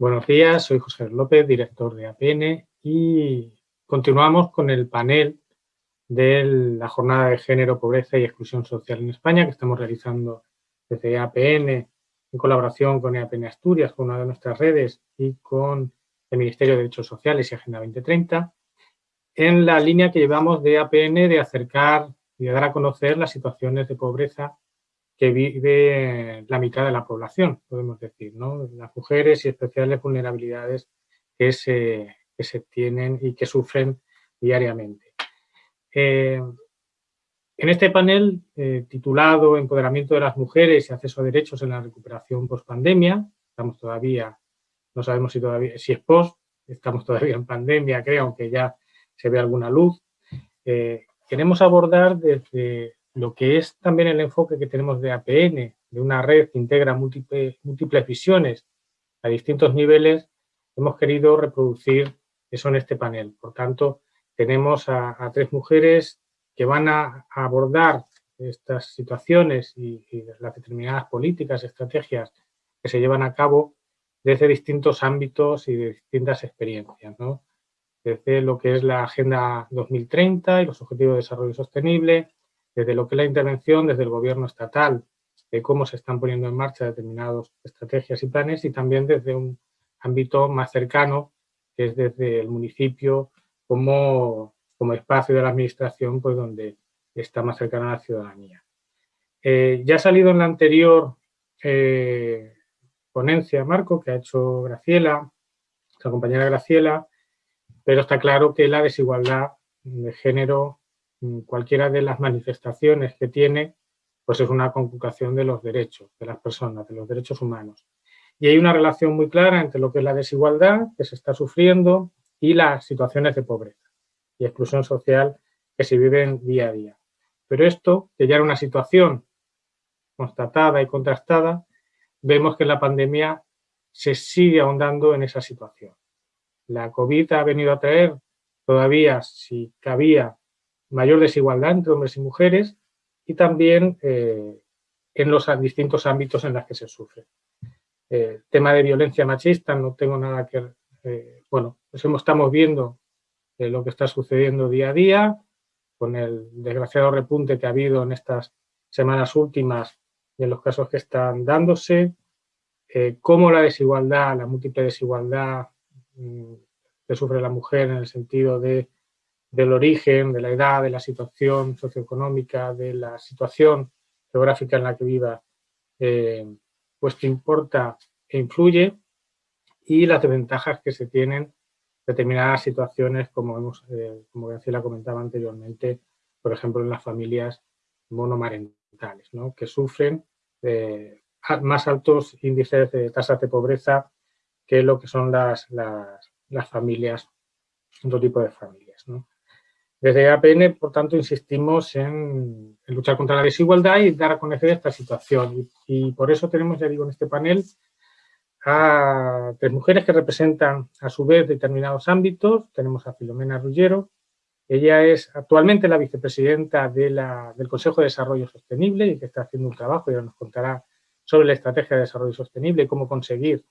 Buenos días, soy José López, director de APN y continuamos con el panel de la Jornada de Género, Pobreza y Exclusión Social en España que estamos realizando desde APN en colaboración con APN Asturias, con una de nuestras redes y con el Ministerio de Derechos Sociales y Agenda 2030, en la línea que llevamos de APN de acercar y de dar a conocer las situaciones de pobreza que vive la mitad de la población, podemos decir, ¿no? Las mujeres y especiales vulnerabilidades que se, que se tienen y que sufren diariamente. Eh, en este panel eh, titulado Empoderamiento de las mujeres y acceso a derechos en la recuperación post-pandemia, estamos todavía, no sabemos si, todavía, si es post, estamos todavía en pandemia, creo, aunque ya se ve alguna luz. Eh, queremos abordar desde lo que es también el enfoque que tenemos de APN, de una red que integra múltiples, múltiples visiones a distintos niveles, hemos querido reproducir eso en este panel. Por tanto, tenemos a, tres mujeres que van a, abordar estas situaciones y, las determinadas políticas, estrategias que se llevan a cabo desde distintos ámbitos y de distintas experiencias, desde lo que es la Agenda 2030 y los Objetivos de Desarrollo Sostenible, desde lo que es la intervención desde el gobierno estatal, de cómo se están poniendo en marcha determinadas estrategias y planes y también desde un ámbito más cercano, que es desde el municipio como, como espacio de la administración pues donde está más cercana a la ciudadanía. Eh, ya ha salido en la anterior eh, ponencia, Marco, que ha hecho Graciela, nuestra compañera Graciela, pero está claro que la desigualdad de género cualquiera de las manifestaciones que tiene, pues es una conculcación de los derechos de las personas, de los derechos humanos. Y hay una relación muy clara entre lo que es la desigualdad que se está sufriendo y las situaciones de pobreza y exclusión social que se viven día a día. Pero esto, que ya era una situación constatada y contrastada, vemos que la pandemia se sigue ahondando en esa situación. La COVID ha venido a traer todavía, si cabía, mayor desigualdad entre hombres y mujeres y también eh, en los distintos ámbitos en los que se sufre. Eh, tema de violencia machista, no tengo nada que... Eh, bueno, pues estamos viendo lo que está sucediendo día a día, con el desgraciado repunte que ha habido en estas semanas últimas de los casos que están dándose, cómo la desigualdad, la múltiple desigualdad mm, que sufre la mujer en el sentido de del origen, de la edad, de la situación socioeconómica, de la situación geográfica en la que viva, eh, pues que importa e influye y las desventajas que se tienen determinadas situaciones, como, hemos, eh, como Graciela comentaba anteriormente, por ejemplo, en las familias monomarentales, ¿no? que sufren eh, más altos índices de tasas de pobreza que lo que son las, las, las familias, otro tipo de familias. Desde APN, por tanto, insistimos en, luchar contra la desigualdad y dar a conocer esta situación. Y, por eso tenemos, ya digo, en este panel a tres mujeres que representan a su vez determinados ámbitos. Tenemos a Filomena Rullero. Ella es actualmente la vicepresidenta del Consejo de Desarrollo Sostenible y que está haciendo un trabajo y nos contará sobre la estrategia de desarrollo sostenible y cómo conseguir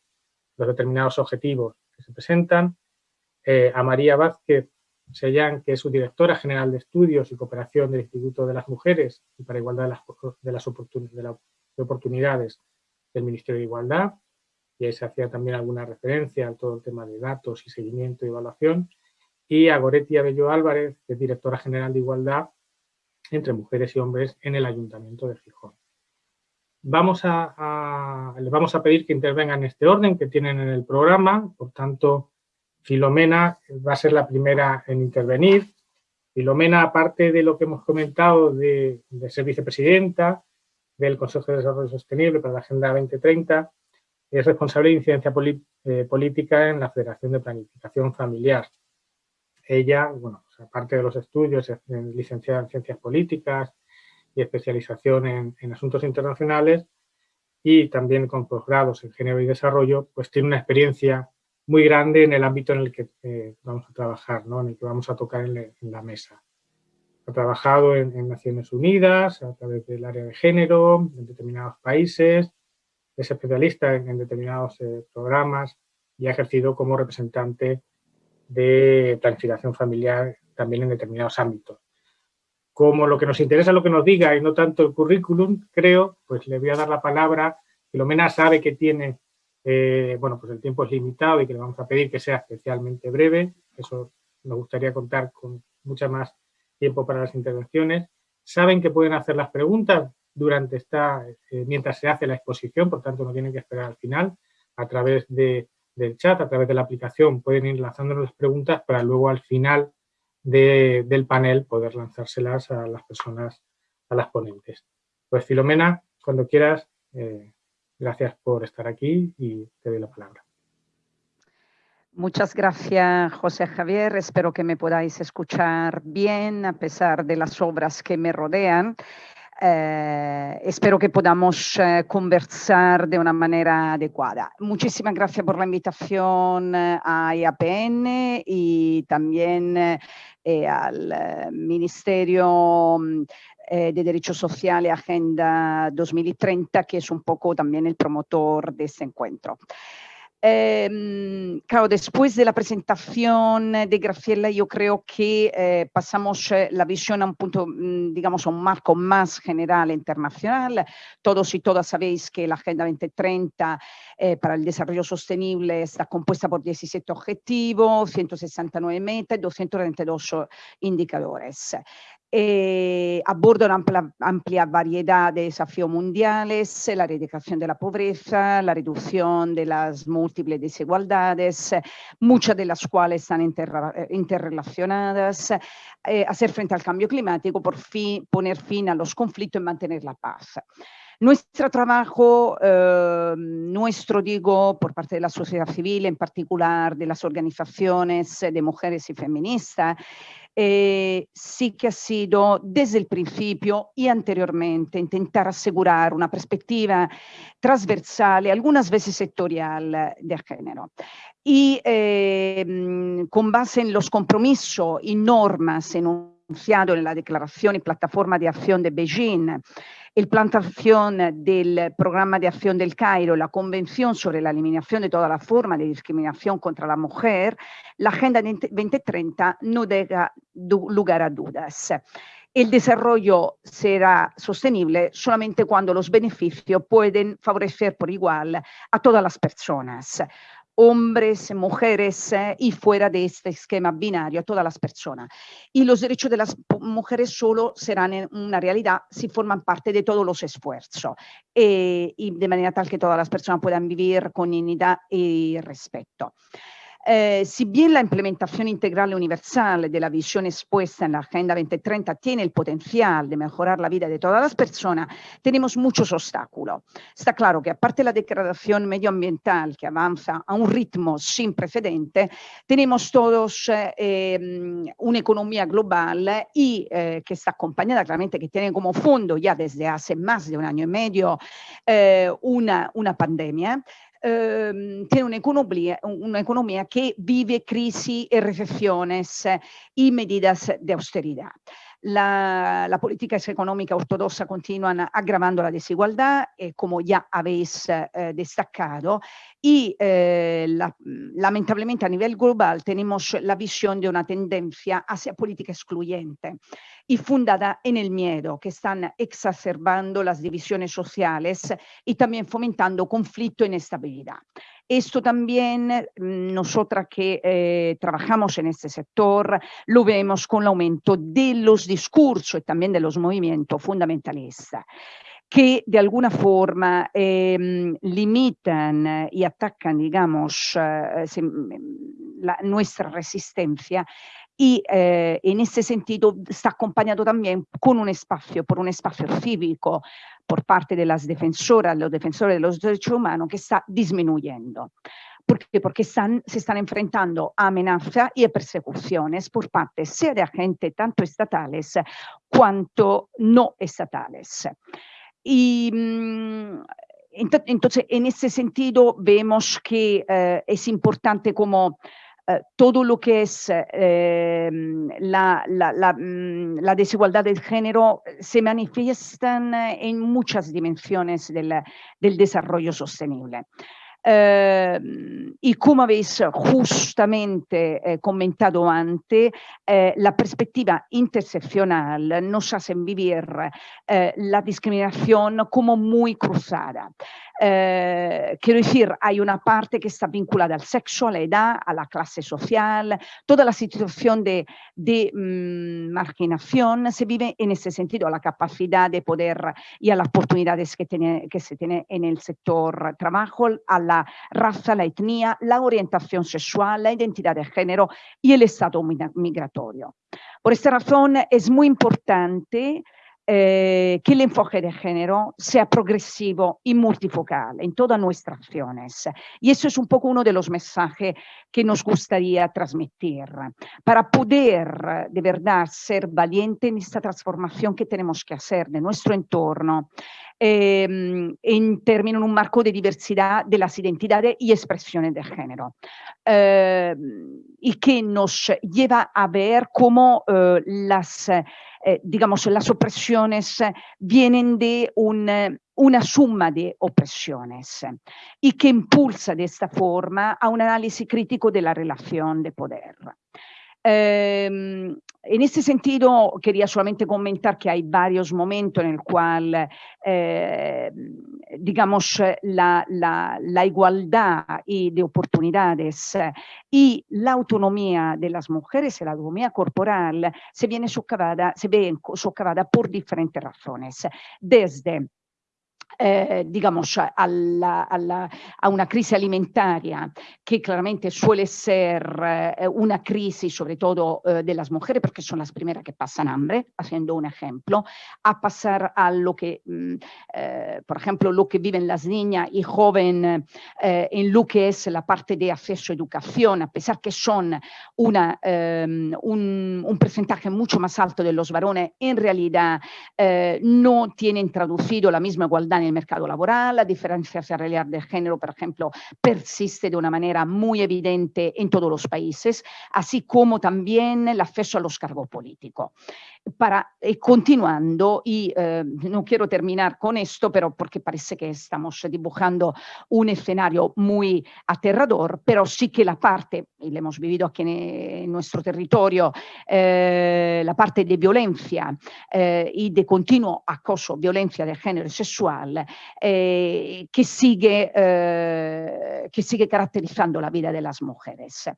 los determinados objetivos que se presentan. Eh, a María Vázquez, Sellán, que es su directora general de estudios y cooperación del Instituto de las Mujeres y para Igualdad de las, de las oportunidades del Ministerio de Igualdad, y ahí se hacía también alguna referencia a todo el tema de datos y seguimiento y evaluación, y a Goretti Abello Álvarez, que es directora general de Igualdad entre mujeres y hombres en el Ayuntamiento de Gijón. Vamos a, les vamos a pedir que intervengan en este orden que tienen en el programa, por tanto, Filomena va a ser la primera en intervenir. Filomena, aparte de lo que hemos comentado de, ser vicepresidenta del Consejo de Desarrollo Sostenible para la Agenda 2030, es responsable de incidencia eh, política en la Federación de Planificación Familiar. Ella, bueno, aparte de los estudios, es licenciada en Ciencias Políticas y especialización en, en asuntos internacionales y también con posgrados en Género y Desarrollo, pues tiene una experiencia muy grande en el ámbito en el que eh, vamos a trabajar, ¿no? en el que vamos a tocar en, la mesa. Ha trabajado en, Naciones Unidas a través del área de género, en determinados países, es especialista en, determinados eh, programas y ha ejercido como representante de planificación familiar también en determinados ámbitos. Como lo que nos interesa lo que nos diga y no tanto el currículum, creo, pues le voy a dar la palabra. Filomena sabe que tiene, eh, bueno, pues el tiempo es limitado y que le vamos a pedir que sea especialmente breve. Eso me gustaría contar con mucha más tiempo para las intervenciones. Saben que pueden hacer las preguntas durante esta, eh, mientras se hace la exposición, por tanto no tienen que esperar al final, a través de, del chat, a través de la aplicación, pueden ir lanzándonos las preguntas para luego al final del panel poder lanzárselas a las personas, a las ponentes. Pues Filomena, cuando quieras, eh, gracias por estar aquí y te doy la palabra. Muchas gracias, José Javier. Espero que me podáis escuchar bien a pesar de las obras que me rodean. Eh, espero que podamos eh, conversar de una manera adecuada. Muchísimas gracias por la invitación eh, a IAPN y también al Ministerio mm, de Derechos Sociales Agenda 2030, que es un poco también el promotor de este encuentro. Eh, después de la presentación de Graciela, yo creo que eh, pasamos eh, la visión a un punto, mm, digamos, a un marco más general e internacional. Todos y todas sabéis que la Agenda 2030 eh, para el Desarrollo Sostenible está compuesta por 17 objetivos, 169 metas y 232 indicadores eh, aborda una amplia, amplia, variedad de desafíos mundiales, la erradicación de la pobreza, la reducción de las múltiples desigualdades, muchas de las cuales están inter, interrelacionadas, eh, hacer frente al cambio climático, por fin, poner fin a los conflictos y mantener la paz. Nuestro trabajo, eh, nuestro digo, por parte de la sociedad civil, en particular de las organizaciones de mujeres y feministas, eh, sí que ha sido desde el principio y anteriormente intentar asegurar una perspectiva transversal algunas veces sectorial de género. Y eh, con base en los compromisos y normas en la Declaración y Plataforma de Acción de Beijing, el plan de del Programa de Acción del Cairo, la Convención sobre la Eliminación de toda la forma de discriminación contra la mujer, la Agenda 2030 no deja lugar a dudas. El desarrollo será sostenible solamente cuando los beneficios pueden favorecer por igual a todas las personas hombres, mujeres eh, y fuera de este esquema binario todas las personas. Y los derechos de las mujeres solo serán una realidad si forman parte de todos los esfuerzos eh, y de manera tal que todas las personas puedan vivir con dignidad y respeto. Eh, si bien la implementación integral universal de la visión expuesta en la Agenda 2030 tiene el potencial de mejorar la vida de todas las personas, tenemos muchos obstáculos. Está claro que aparte de la degradación medioambiental que avanza a un ritmo sin precedente, tenemos todos eh, em, una economía global y eh, que está acompañada claramente, que tiene como fondo ya desde hace más de un año y medio una, una pandemia Ehm, tiene un'economia, un'economia che vive crisi e recesiones y medidas de austeridad. La, política económica ortodoxa continúan agravando la desigualdad, como ya habéis destacado, y la, lamentablemente a nivel global tenemos la visión de una tendencia hacia política excluyente y fundada en el miedo, que están exacerbando las divisiones sociales y también fomentando conflicto e inestabilidad. Esto también, mm, nosotras que eh, trabajamos en este sector, lo vemos con el aumento de los discursos y también de los movimientos fundamentalistas que de alguna forma eh, limitan y atacan, digamos, eh, la, nuestra resistencia y eh, en ese sentido está acompañado también con un espacio, por un espacio cívico por parte de las defensoras, los defensores de los derechos humanos que está disminuyendo. ¿Por qué? Porque están, enfrentando a amenazas y a persecuciones por parte sea de agentes tanto estatales cuanto no estatales. Y mmm, entonces, en ese sentido, vemos que eh, es importante como todo lo que es eh, la, la, la, mm, desigualdad de género se manifiestan en muchas dimensiones del, del desarrollo sostenible. Ehm, y como habéis justamente eh, comentado antes, eh, la perspectiva interseccional nos hace vivir eh, la discriminación como muy cruzada. Quiero decir, hay una parte que está vinculada al sexo, a la edad, a la clase social, toda la situación de, de mm, marginación se vive en ese sentido, a la capacidad de poder y a las oportunidades que, tiene, que se tiene en el sector trabajo, a la raza, la etnia, la orientación sexual, la identidad de género y el estado migratorio. Por esta razón es muy importante eh, que el enfoque de género sea progresivo y multifocal en todas nuestras acciones. Y eso es un poco uno de los mensajes que nos gustaría transmitir para poder de verdad ser valiente en esta transformación que tenemos que hacer de nuestro entorno eh, en términos, un marco de diversidad de las identidades y expresiones de género. Eh, y que nos lleva a ver cómo eh, las, eh, digamos, las opresiones vienen de un, una suma de opresiones y que impulsa de esta forma a un análisis crítico de la relación de poder. Eh, en este sentido, quería solamente comentar que hay varios momentos en el cual, eh, digamos, la, la, la, igualdad y de oportunidades y la autonomía de las mujeres y la autonomía corporal se viene socavada, se ve socavada por diferentes razones, desde eh, digamos, a una crisi alimentaria que claramente suele ser eh, una crisis sobre todo eh, de las mujeres porque son las primeras que pasan hambre, haciendo un ejemplo, a pasar a lo que, mm, por ejemplo, lo que viven las niñas y jóvenes en lo que es la parte de acceso a educación, a pesar que son una, um, un, un, porcentaje mucho más alto de los varones, en realidad no tienen traducido la misma igualdad en el mercado laboral, la diferencia salarial de género, por ejemplo, persiste de una manera muy evidente en todos los países, así como también el acceso a los cargos políticos. Para, y continuando, y eh, no quiero terminar con esto, pero porque parece que estamos dibujando un escenario muy aterrador, pero sí que la parte, y lo hemos vivido aquí en, nuestro territorio, eh, la parte de violencia eh, y de continuo acoso, violencia de género sexual, que, sigue, que sigue caracterizando la vida de las mujeres.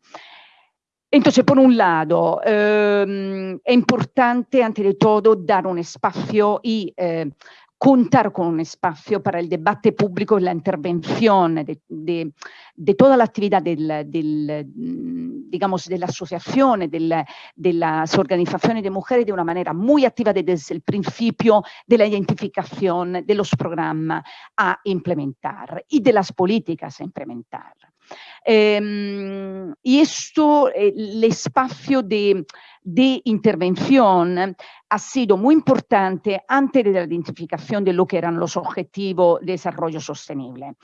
Entonces, por un lado, eh, es importante, ante todo, dar un espacio y eh, contar con un espacio para el debate público y la intervención de, de, de toda la actividad del, del, digamos, de la asociación, de, la, de, las organizaciones de mujeres de una manera muy activa desde el principio de la identificación de los programas a implementar y de las políticas a implementar. Eh, y esto, el espacio de, de intervención ha sido muy importante antes de la identificación de lo que eran los objetivos de desarrollo sostenible.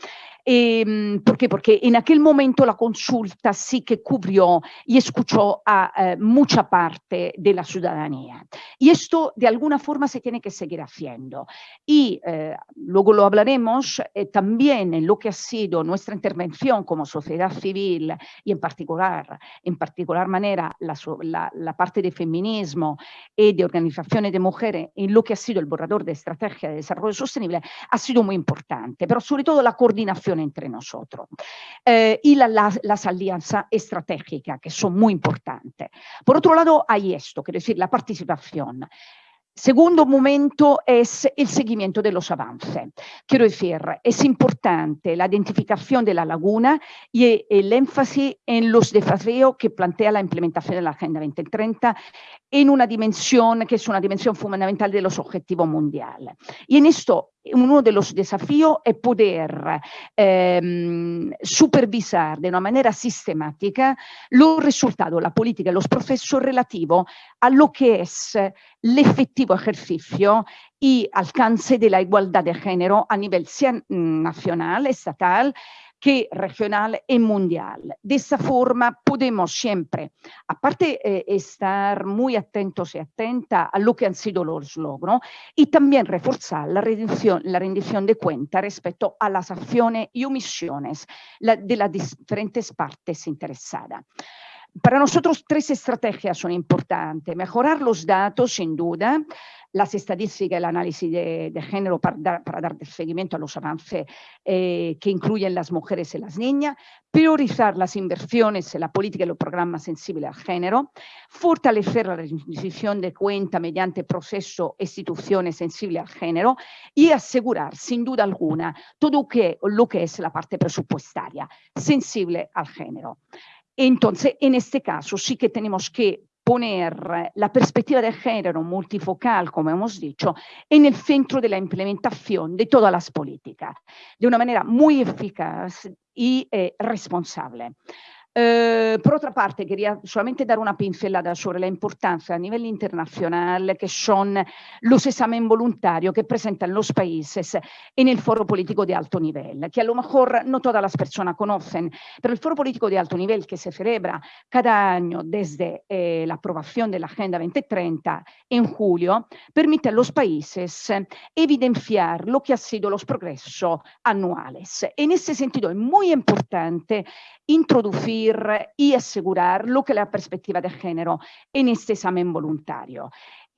Eh, ¿Por qué? Porque en aquel momento la consulta sí que cubrió y escuchó a eh, mucha parte de la ciudadanía. Y esto de alguna forma se tiene que seguir haciendo. Y eh, luego lo hablaremos eh, también en lo que ha sido nuestra intervención como sociedad civil y en particular, en particular manera la, la, la parte de feminismo y de organizaciones de mujeres en lo que ha sido el borrador de estrategia de desarrollo sostenible ha sido muy importante, pero sobre todo la coordinación entre nosotros. Eh, y la, las alianzas estratégicas, que son muy importantes. Por otro lado, hay esto, quiero decir, la participación. Segundo momento es el seguimiento de los avances. Quiero decir, es importante la identificación de la laguna y el énfasis en los desafíos que plantea la implementación de la Agenda 2030 en una dimensión que es una dimensión fundamental de los objetivos mundiales. Y en esto uno de los desafíos es poder eh, supervisar de una manera sistemática los resultados, la política y los procesos relativos a lo que es el efectivo ejercicio y alcance de la igualdad de género a nivel nacional, estatal, que regional y mundial. De esa forma podemos siempre, aparte eh, estar muy atentos y atentas a lo que han sido los logros y también reforzar la rendición de cuenta respecto a las acciones y omisiones de las diferentes partes interesadas. Para nosotros tres estrategias son importantes. Mejorar los datos, sin duda, las estadísticas y el análisis de, género para dar, seguimiento a los avances eh, que incluyen las mujeres y las niñas, priorizar las inversiones en la política y los programas sensibles al género, fortalecer la rendición de cuenta mediante proceso instituciones sensibles al género y asegurar, sin duda alguna, todo lo que es la parte presupuestaria sensible al género. Entonces, en este caso sí que tenemos que poner la perspectiva de género multifocal, como hemos dicho, en el centro de la implementación de todas las políticas, de una manera muy eficaz y eh, responsable. Eh, por otra parte, quería solamente dar una pincelada sobre la importancia a nivel internacional que son los exámenes voluntarios que presentan los países en el foro político de alto nivel, que a lo mejor no todas las personas conocen, pero el foro político de alto nivel que se celebra cada año desde eh, la aprobación de la Agenda 2030 en julio, permite a los países evidenciar lo que han sido los progresos anuales. En ese sentido es muy importante introducir y asegurar lo que la perspectiva de género en este examen voluntario.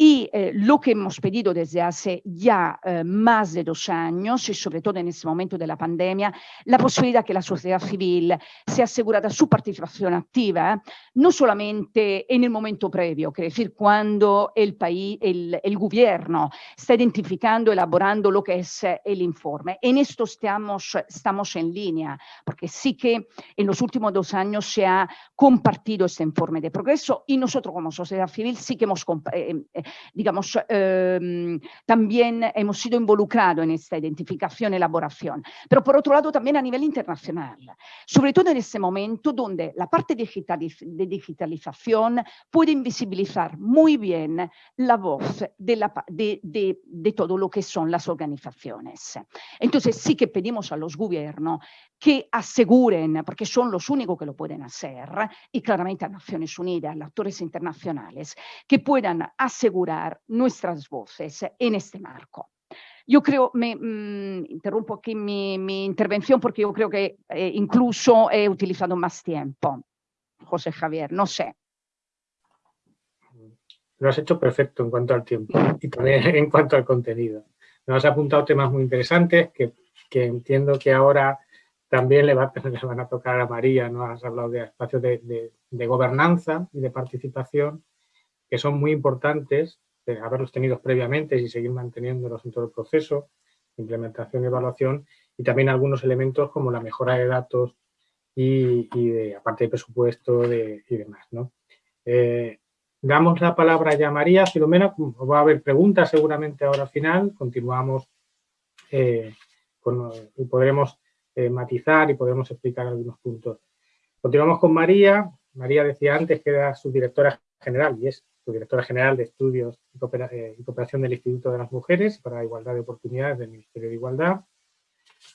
Y eh, lo que hemos pedido desde hace ya eh, más de dos años, y sobre todo en este momento de la pandemia, la posibilidad que la sociedad civil sea asegurada su participación activa, no solamente en el momento previo, que es decir, cuando el, país, el, el gobierno está identificando, elaborando lo que es el informe. En esto estamos, estamos en línea, porque sí que en los últimos dos años se ha compartido este informe de progreso y nosotros como sociedad civil sí que hemos eh, digamos, em, también hemos sido involucrados en esta identificación y elaboración. Pero por otro lado también a nivel internacional, sobre todo en este momento donde la parte de digitalización puede invisibilizar muy bien la voz de, la, de, de, de todo lo que son las organizaciones. Entonces sí que pedimos a los gobiernos que aseguren, porque son los únicos que lo pueden hacer, y claramente a Naciones Unidas, a los actores internacionales, que puedan asegurar nuestras voces en este marco. Yo creo, me mmm, interrumpo aquí mi, mi, intervención porque yo creo que eh, incluso he utilizado más tiempo. José Javier, no sé. Lo has hecho perfecto en cuanto al tiempo y también en cuanto al contenido. Nos has apuntado temas muy interesantes que, que entiendo que ahora también le, va, le, van a tocar a María, ¿no? Has hablado de espacios de, de, de, gobernanza y de participación que son muy importantes, de haberlos tenido previamente y seguir manteniéndolos en todo el proceso, implementación y evaluación, y también algunos elementos como la mejora de datos y, aparte de presupuesto y demás, ¿no? Eh, damos la palabra ya a María. Filomena, va a haber preguntas seguramente ahora al final, continuamos eh, y podremos eh, matizar y podemos explicar algunos puntos. Continuamos con María. María decía antes que era su directora general y es su directora general de Estudios y, eh, Cooperación del Instituto de las Mujeres para la Igualdad de Oportunidades del Ministerio de Igualdad.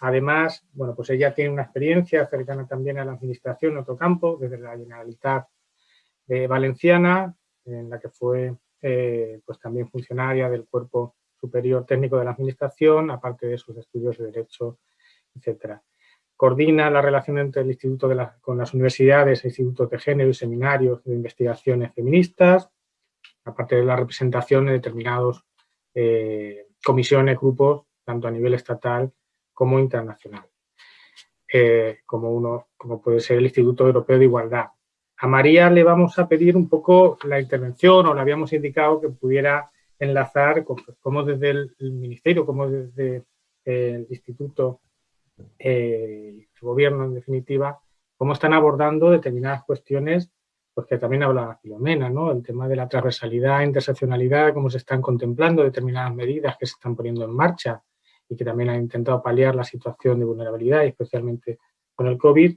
Además, bueno, pues ella tiene una experiencia cercana también a la administración en otro campo, desde la Generalitat de Valenciana, en la que fue eh, pues también funcionaria del Cuerpo Superior Técnico de la Administración, aparte de sus estudios de Derecho, etcétera coordina la relación entre el instituto con las universidades, institutos de género y seminarios de investigaciones feministas, aparte de la representación en determinados eh, comisiones, grupos, tanto a nivel estatal como internacional, eh, como, uno, como puede ser el Instituto Europeo de Igualdad. A María le vamos a pedir un poco la intervención, o le habíamos indicado que pudiera enlazar como desde el, Ministerio, como desde el Instituto eh, el gobierno en definitiva, cómo están abordando determinadas cuestiones, pues que también habla Filomena, ¿no? El tema de la transversalidad, interseccionalidad, cómo se están contemplando determinadas medidas que se están poniendo en marcha y que también han intentado paliar la situación de vulnerabilidad, especialmente con el COVID.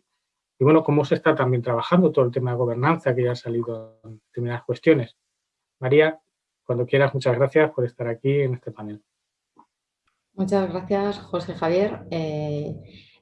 Y bueno, cómo se está también trabajando todo el tema de gobernanza que ya ha salido en determinadas cuestiones. María, cuando quieras, muchas gracias por estar aquí en este panel. Muchas gracias, José Javier. Eh,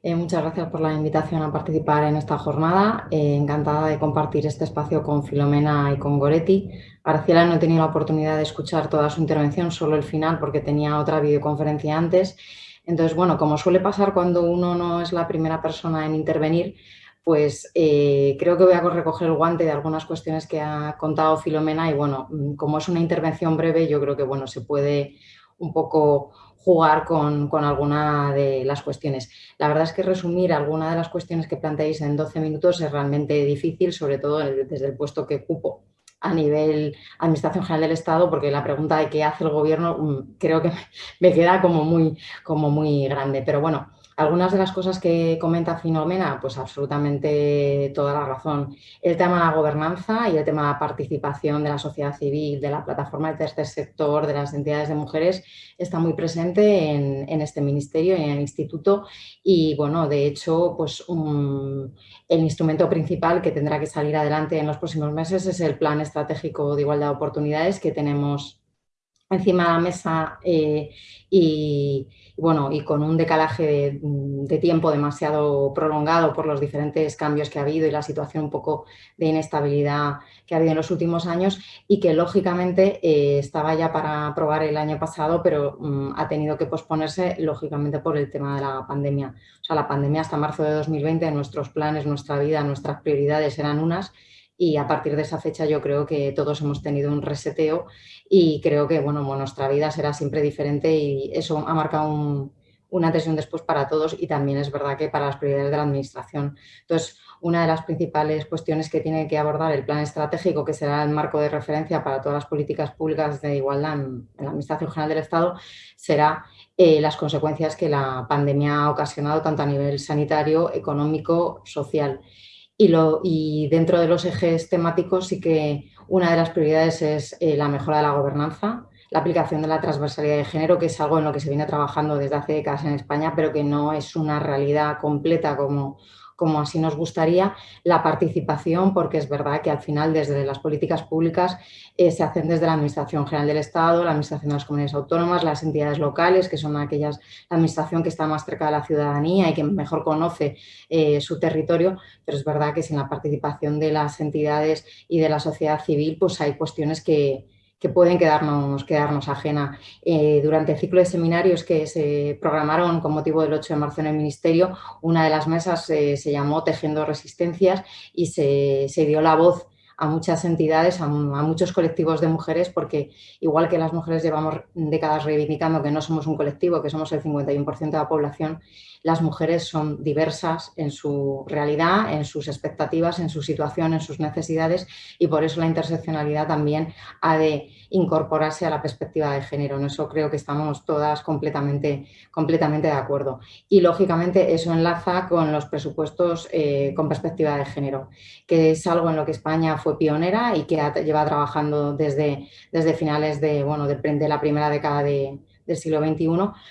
eh, muchas gracias por la invitación a participar en esta jornada. Eh, encantada de compartir este espacio con Filomena y con Goretti. Graciela no he tenido la oportunidad de escuchar toda su intervención, solo el final, porque tenía otra videoconferencia antes. Entonces, bueno, como suele pasar cuando uno no es la primera persona en intervenir, pues creo que voy a recoger el guante de algunas cuestiones que ha contado Filomena y bueno, como es una intervención breve, yo creo que bueno, se puede un poco jugar con, con, alguna de las cuestiones. La verdad es que resumir alguna de las cuestiones que planteáis en 12 minutos es realmente difícil, sobre todo desde el puesto que ocupo a nivel Administración General del Estado, porque la pregunta de qué hace el Gobierno mm, creo que me queda como muy, como muy grande. Pero bueno, algunas de las cosas que comenta Finomena, pues absolutamente toda la razón. El tema de la gobernanza y el tema de la participación de la sociedad civil, de la plataforma del tercer sector, de las entidades de mujeres, está muy presente en, este ministerio y en el instituto. Y bueno, de hecho, pues el instrumento principal que tendrá que salir adelante en los próximos meses es el Plan Estratégico de Igualdad de Oportunidades que tenemos encima de la mesa eh, y, bueno, y con un decalaje de, tiempo demasiado prolongado por los diferentes cambios que ha habido y la situación un poco de inestabilidad que ha habido en los últimos años y que lógicamente eh, estaba ya para aprobar el año pasado, pero mm, ha tenido que posponerse lógicamente por el tema de la pandemia. O sea, la pandemia hasta marzo de 2020, nuestros planes, nuestra vida, nuestras prioridades eran unas y a partir de esa fecha yo creo que todos hemos tenido un reseteo y creo que bueno, nuestra vida será siempre diferente y eso ha marcado un, una un después para todos y también es verdad que para las prioridades de la Administración. Entonces, una de las principales cuestiones que tiene que abordar el plan estratégico, que será el marco de referencia para todas las políticas públicas de igualdad en, la Administración General del Estado, será eh, las consecuencias que la pandemia ha ocasionado tanto a nivel sanitario, económico, social. Y, lo, y dentro de los ejes temáticos sí que una de las prioridades es eh, la mejora de la gobernanza, la aplicación de la transversalidad de género, que es algo en lo que se viene trabajando desde hace décadas en España, pero que no es una realidad completa como, como así nos gustaría, la participación, porque es verdad que al final desde las políticas públicas eh, se hacen desde la Administración General del Estado, la Administración de las Comunidades Autónomas, las entidades locales, que son aquellas, la Administración que está más cerca de la ciudadanía y que mejor conoce eh, su territorio, pero es verdad que sin la participación de las entidades y de la sociedad civil, pues hay cuestiones que, que pueden quedarnos, quedarnos ajena. Eh, durante el ciclo de seminarios que se programaron con motivo del 8 de marzo en el Ministerio, una de las mesas eh, se llamó Tejiendo Resistencias y se, se dio la voz a muchas entidades, a, muchos colectivos de mujeres, porque igual que las mujeres llevamos décadas reivindicando que no somos un colectivo, que somos el 51% de la población, las mujeres son diversas en su realidad, en sus expectativas, en su situación, en sus necesidades y por eso la interseccionalidad también ha de incorporarse a la perspectiva de género. En eso creo que estamos todas completamente, completamente de acuerdo. Y lógicamente eso enlaza con los presupuestos eh, con perspectiva de género, que es algo en lo que España fue pionera y que lleva trabajando desde, desde finales de, bueno, de, la primera década del siglo XXI,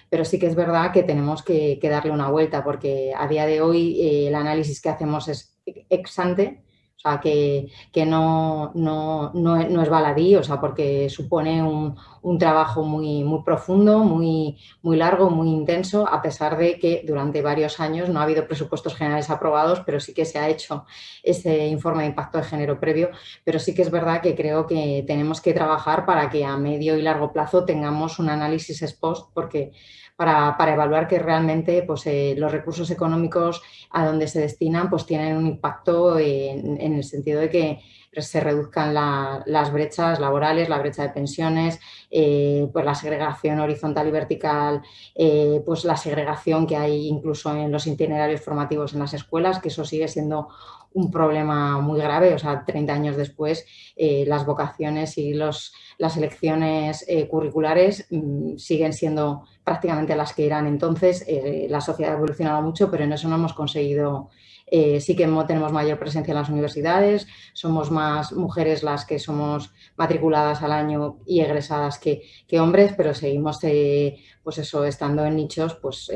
pero sí que es verdad que tenemos que, darle una vuelta porque a día de hoy eh, el análisis que hacemos es ex ante, sea, que, que no, no, no, es baladí, o sea, porque supone un, un, trabajo muy, muy profundo, muy, muy largo, muy intenso, a pesar de que durante varios años no ha habido presupuestos generales aprobados, pero sí que se ha hecho ese informe de impacto de género previo, pero sí que es verdad que creo que tenemos que trabajar para que a medio y largo plazo tengamos un análisis ex post, porque para, evaluar que realmente pues, eh, los recursos económicos a donde se destinan pues, tienen un impacto en, el sentido de que se reduzcan las brechas laborales, la brecha de pensiones, eh, pues la segregación horizontal y vertical, eh, pues la segregación que hay incluso en los itinerarios formativos en las escuelas, que eso sigue siendo un problema muy grave, o sea, 30 años después las vocaciones y los, las elecciones curriculares mm, siguen siendo prácticamente las que eran entonces. Eh, la sociedad ha evolucionado mucho, pero en eso no hemos conseguido, eh, sí que tenemos mayor presencia en las universidades, somos más mujeres las que somos matriculadas al año y egresadas que, hombres, pero seguimos eh, pues eso, estando en nichos, pues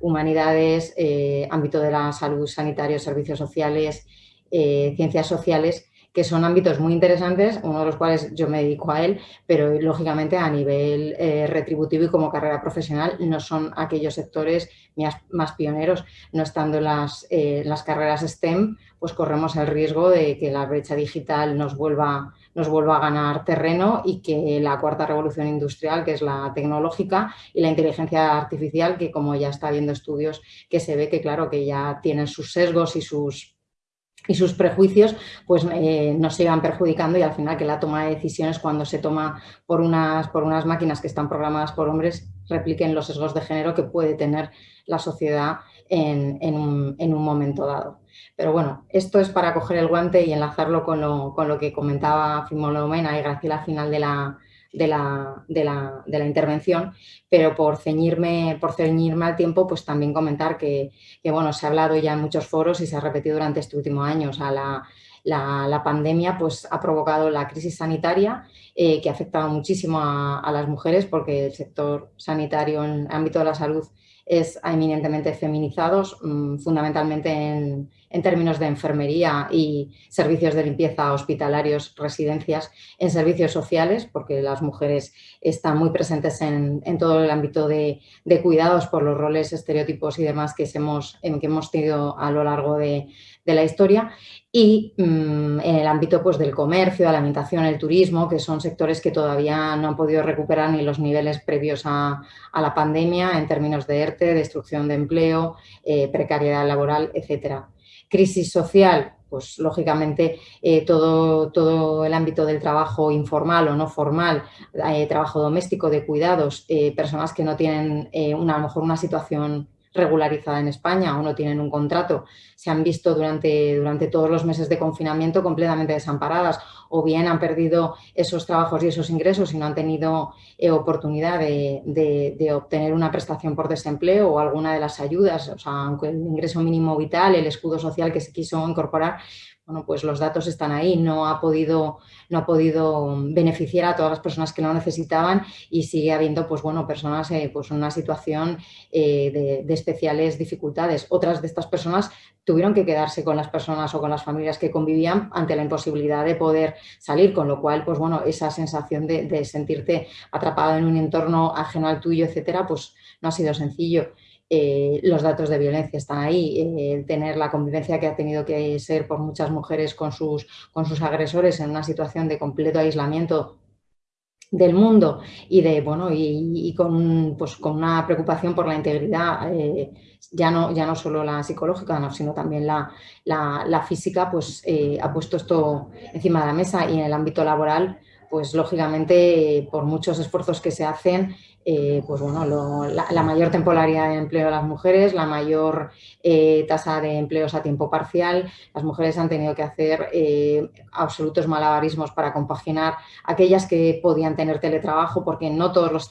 humanidades, ámbito de la salud sanitaria, servicios sociales, ciencias sociales, que son ámbitos muy interesantes, uno de los cuales yo me dedico a él, pero lógicamente a nivel eh, retributivo y como carrera profesional no son aquellos sectores más, pioneros, no estando las, eh, las carreras STEM, pues corremos el riesgo de que la brecha digital nos vuelva, nos vuelva a ganar terreno y que la cuarta revolución industrial, que es la tecnológica y la inteligencia artificial, que como ya está viendo estudios que se ve que claro que ya tienen sus sesgos y sus y sus prejuicios pues eh, nos sigan perjudicando y al final que la toma de decisiones cuando se toma por unas, por unas máquinas que están programadas por hombres repliquen los sesgos de género que puede tener la sociedad en, un, momento dado. Pero bueno, esto es para coger el guante y enlazarlo con lo, con lo que comentaba Fimolomena y Graciela al final de la, de la, de la, intervención, pero por ceñirme, por ceñirme al tiempo, pues también comentar que, bueno, se ha hablado ya en muchos foros y se ha repetido durante este último año. O la, la, pandemia pues, ha provocado la crisis sanitaria eh, que ha afectado muchísimo a, las mujeres porque el sector sanitario en el ámbito de la salud es eminentemente feminizados, mm, fundamentalmente en, términos de enfermería y servicios de limpieza hospitalarios, residencias, en servicios sociales, porque las mujeres están muy presentes en, todo el ámbito de, cuidados por los roles, estereotipos y demás que hemos, que hemos tenido a lo largo de, la historia y mm, en el ámbito pues, del comercio, de la alimentación, el turismo, que son sectores que todavía no han podido recuperar ni los niveles previos a, la pandemia en términos de ERTE, destrucción de empleo, eh, precariedad laboral, etcétera. Crisis social, pues lógicamente eh, todo, todo, el ámbito del trabajo informal o no formal, eh, trabajo doméstico, de cuidados, personas que no tienen una, a lo mejor una situación regularizada en España o no tienen un contrato, se han visto durante, durante todos los meses de confinamiento completamente desamparadas o bien han perdido esos trabajos y esos ingresos y no han tenido eh, oportunidad de, obtener una prestación por desempleo o alguna de las ayudas, o sea, el ingreso mínimo vital, el escudo social que se quiso incorporar, bueno, pues los datos están ahí, no ha, podido, no ha podido beneficiar a todas las personas que lo necesitaban y sigue habiendo pues, bueno, personas eh, pues, en una situación eh, de, especiales dificultades. Otras de estas personas tuvieron que quedarse con las personas o con las familias que convivían ante la imposibilidad de poder salir, con lo cual, pues bueno, esa sensación de, de sentirte atrapado en un entorno ajeno al tuyo, etcétera, pues no ha sido sencillo. Eh, los datos de violencia están ahí, eh, tener la convivencia que ha tenido que ser por muchas mujeres con sus, con sus agresores en una situación de completo aislamiento del mundo y de bueno y, con, pues, con una preocupación por la integridad eh, ya no ya no solo la psicológica sino también la, la física pues ha puesto esto encima de la mesa y en el ámbito laboral pues lógicamente por muchos esfuerzos que se hacen eh, pues bueno, la, mayor temporalidad de empleo de las mujeres, la mayor eh, tasa de empleos a tiempo parcial. Las mujeres han tenido que hacer eh, absolutos malabarismos para compaginar aquellas que podían tener teletrabajo, porque no todos los,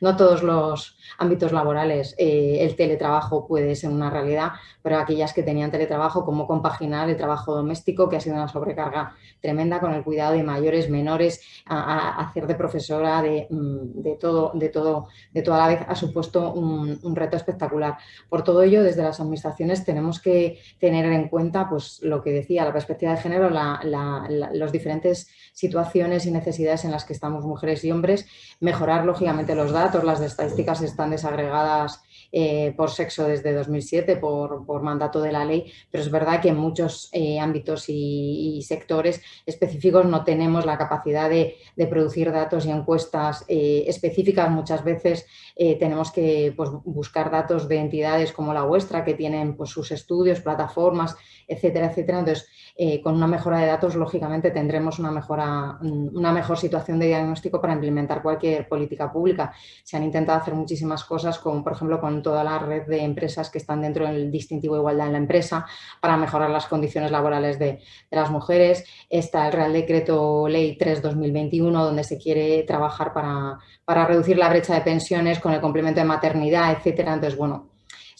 no todos los ámbitos laborales el teletrabajo puede ser una realidad, pero aquellas que tenían teletrabajo, cómo compaginar el trabajo doméstico, que ha sido una sobrecarga tremenda con el cuidado de mayores, menores, a, hacer de profesora, de, mm, de, todo, de todo de toda la vez ha supuesto un, reto espectacular. Por todo ello, desde las administraciones tenemos que tener en cuenta pues, lo que decía, la perspectiva de género, las diferentes situaciones y necesidades en las que estamos mujeres y hombres, mejorar lógicamente los datos, las estadísticas están desagregadas eh, por sexo desde 2007 por, mandato de la ley, pero es verdad que en muchos eh, ámbitos y, sectores específicos no tenemos la capacidad de, producir datos y encuestas eh, específicas. Muchas veces tenemos que pues, buscar datos de entidades como la vuestra que tienen pues, sus estudios, plataformas, etcétera, etcétera. Entonces, con una mejora de datos, lógicamente, tendremos una, mejora, mm, una mejor situación de diagnóstico para implementar cualquier política pública. Se han intentado hacer muchísimas cosas, como por ejemplo con toda la red de empresas que están dentro del distintivo de igualdad en la empresa para mejorar las condiciones laborales de, las mujeres. Está el Real Decreto Ley 3-2021 donde se quiere trabajar para, para reducir la brecha de pensiones con el complemento de maternidad, etcétera. Entonces, bueno,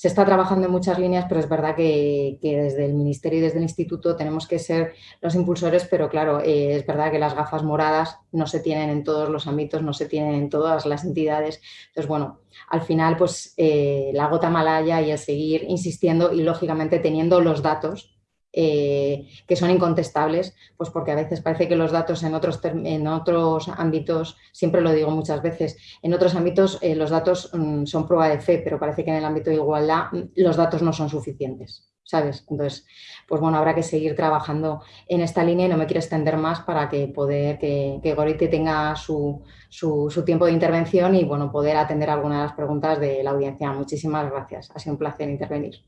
se está trabajando en muchas líneas, pero es verdad que, desde el Ministerio y desde el Instituto tenemos que ser los impulsores, pero claro, eh, es verdad que las gafas moradas no se tienen en todos los ámbitos, no se tienen en todas las entidades. Entonces, bueno, al final, pues eh, la gota malaya y el seguir insistiendo y, lógicamente, teniendo los datos eh, que son incontestables, pues porque a veces parece que los datos en otros, en otros ámbitos, siempre lo digo muchas veces, en otros ámbitos eh, los datos mm, son prueba de fe, pero parece que en el ámbito de igualdad mm, los datos no son suficientes. ¿Sabes? Entonces, pues bueno, habrá que seguir trabajando en esta línea y no me quiero extender más para que poder que, que tenga su, su, tiempo de intervención y bueno, poder atender algunas de las preguntas de la audiencia. Muchísimas gracias. Ha sido un placer intervenir.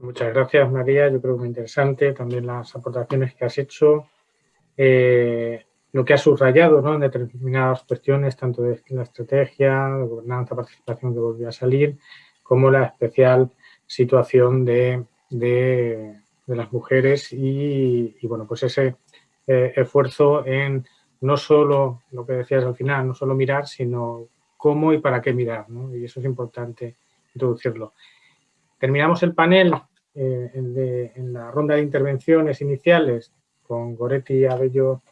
Muchas gracias, María. Yo creo que muy interesante también las aportaciones que has hecho. Eh, lo que has subrayado ¿no? en determinadas cuestiones, tanto de la estrategia, de gobernanza, participación que volvió a salir, como la especial situación de, las mujeres y, bueno, pues ese eh, esfuerzo en no solo lo que decías al final, no solo mirar, sino cómo y para qué mirar, ¿no? y eso es importante introducirlo. Terminamos el panel eh, en la ronda de intervenciones iniciales con Goretti Abello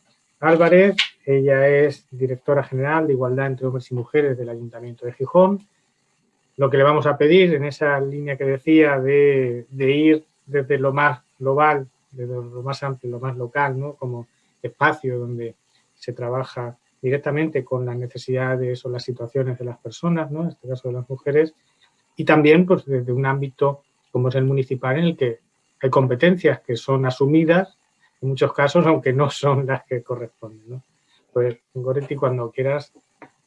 Álvarez. Ella es directora general de Igualdad entre Hombres y Mujeres del Ayuntamiento de Gijón. Lo que le vamos a pedir en esa línea que decía de, ir desde lo más global, desde lo más amplio, lo más local, ¿no? como espacio donde se trabaja directamente con las necesidades o las situaciones de las personas, ¿no? en este caso de las mujeres, y también pues, desde un ámbito como es el municipal, en el que hay competencias que son asumidas, en muchos casos, aunque no son las que corresponden. Pues, Goretti, cuando quieras,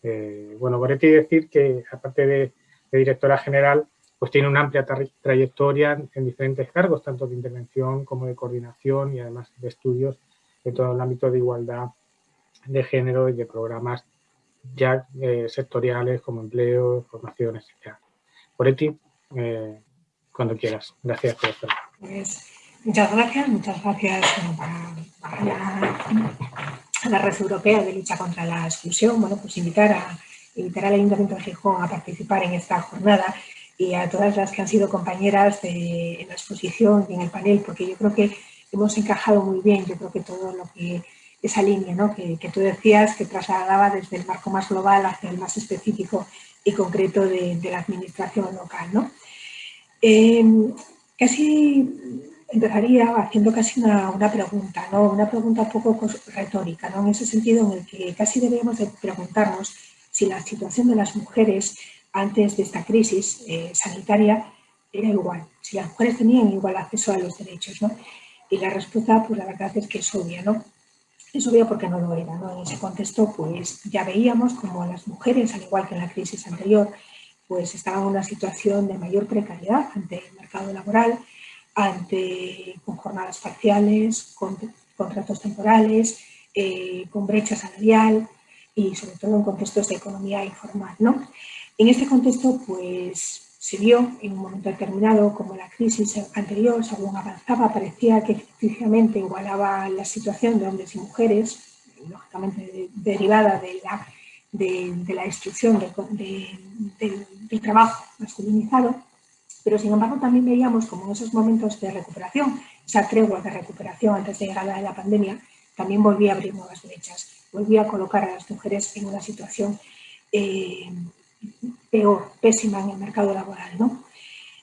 eh, bueno, Goretti decir que, aparte de, directora general, pues tiene una amplia trayectoria en diferentes cargos, tanto de intervención como de coordinación y además de estudios en todo el ámbito de igualdad de género y de programas ya eh, sectoriales como empleo, formación, etc. Goretti, eh, cuando quieras. Gracias por estar. Pues, muchas gracias, muchas gracias para, la, Red Europea de Lucha contra la Exclusión, bueno, pues invitar, a, invitar al Ayuntamiento de Gijón a participar en esta jornada y a todas las que han sido compañeras de, en la exposición y en el panel, porque yo creo que hemos encajado muy bien, yo creo que todo lo que esa línea ¿no? que, que, tú decías que trasladaba desde el marco más global hacia el más específico y concreto de, la administración local. ¿no? Eh, casi empezaría haciendo casi una, pregunta, ¿no? una pregunta un poco retórica, ¿no? en ese sentido en el que casi deberíamos de preguntarnos si la situación de las mujeres antes de esta crisis eh, sanitaria era igual, si las mujeres tenían igual acceso a los derechos. ¿no? Y la respuesta, pues la verdad es que es obvia, ¿no? Es obvia porque no lo era. ¿no? En ese contexto, pues ya veíamos como las mujeres, al igual que en la crisis anterior, pues estaban en una situación de mayor precariedad ante el mercado laboral, ante, con jornadas parciales, con contratos temporales, eh, con brecha salarial y sobre todo en contextos de economía informal. ¿no? En este contexto pues, se vio en un momento determinado como la crisis anterior, según avanzaba, parecía que efectivamente igualaba la situación de hombres y mujeres, lógicamente derivada de la de, la destrucción del trabajo masculinizado, pero sin embargo también veíamos como en esos momentos de recuperación, esa tregua de recuperación antes de llegar a la pandemia, también volvía a abrir nuevas brechas, volvía a colocar a las mujeres en una situación eh, peor, pésima en el mercado laboral. ¿no?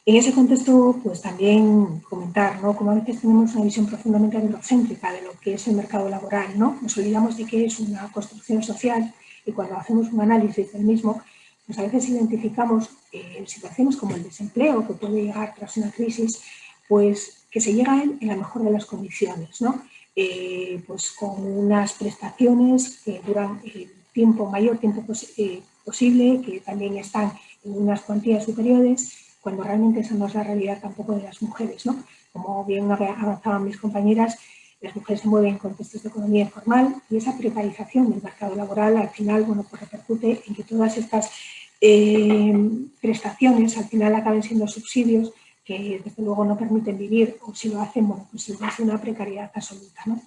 En ese contexto, pues también comentar, ¿no? Como a veces tenemos una visión profundamente androcéntrica de lo que es el mercado laboral, ¿no? Nos olvidamos de que es una construcción social y cuando hacemos un análisis del mismo, pues a veces identificamos eh, situaciones como el desempleo que puede llegar tras una crisis, pues que se llega a él en la mejor de las condiciones, ¿no? Eh, pues con unas prestaciones que duran el tiempo, mayor tiempo eh, posible, que también están en unas cuantías superiores, cuando realmente esa no es la realidad tampoco de las mujeres, ¿no? Como bien avanzaban mis compañeras, las mujeres se mueven en contextos de economía informal y esa precarización del mercado laboral al final bueno, pues repercute en que todas estas eh, prestaciones al final acaben siendo subsidios que desde luego no permiten vivir o si lo hacen, pues es una precariedad absoluta, ¿no?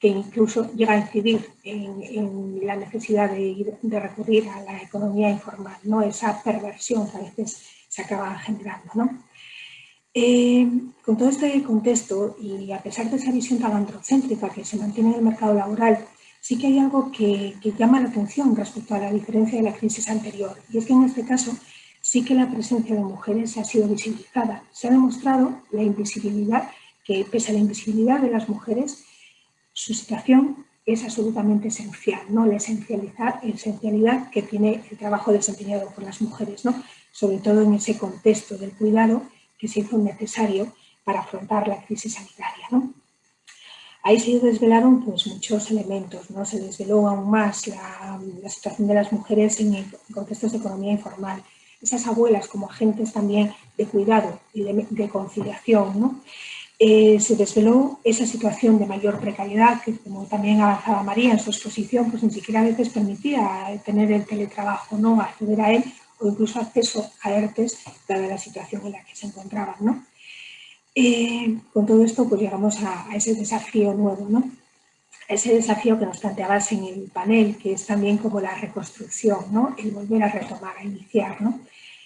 Que incluso llega a incidir en, la necesidad de, de, recurrir a la economía informal, ¿no? esa perversión que a veces se acaba generando. ¿no? Eh, con todo este contexto y a pesar de esa visión tan androcéntrica que se mantiene en el mercado laboral, sí que hay algo que, llama la atención respecto a la diferencia de la crisis anterior. Y es que en este caso sí que la presencia de mujeres ha sido visibilizada. Se ha demostrado la invisibilidad, que pese a la invisibilidad de las mujeres, su situación es absolutamente esencial, ¿no? la esencialidad que tiene el trabajo desempeñado por las mujeres, ¿no? sobre todo en ese contexto del cuidado que se hizo necesario para afrontar la crisis sanitaria. ¿no? Ahí se desvelaron pues, muchos elementos, ¿no? se desveló aún más la, situación de las mujeres en, contextos de economía informal, esas abuelas como agentes también de cuidado y de, conciliación. ¿no? Eh, se desveló esa situación de mayor precariedad que, como también avanzaba María en su exposición, pues ni siquiera a veces permitía tener el teletrabajo, ¿no? acceder a él o incluso acceso a ERTES, dada la situación en la que se encontraban. ¿no? Eh, con todo esto pues llegamos a, ese desafío nuevo, ¿no? ese desafío que nos planteabas en el panel, que es también como la reconstrucción, ¿no? el volver a retomar, a iniciar. ¿no?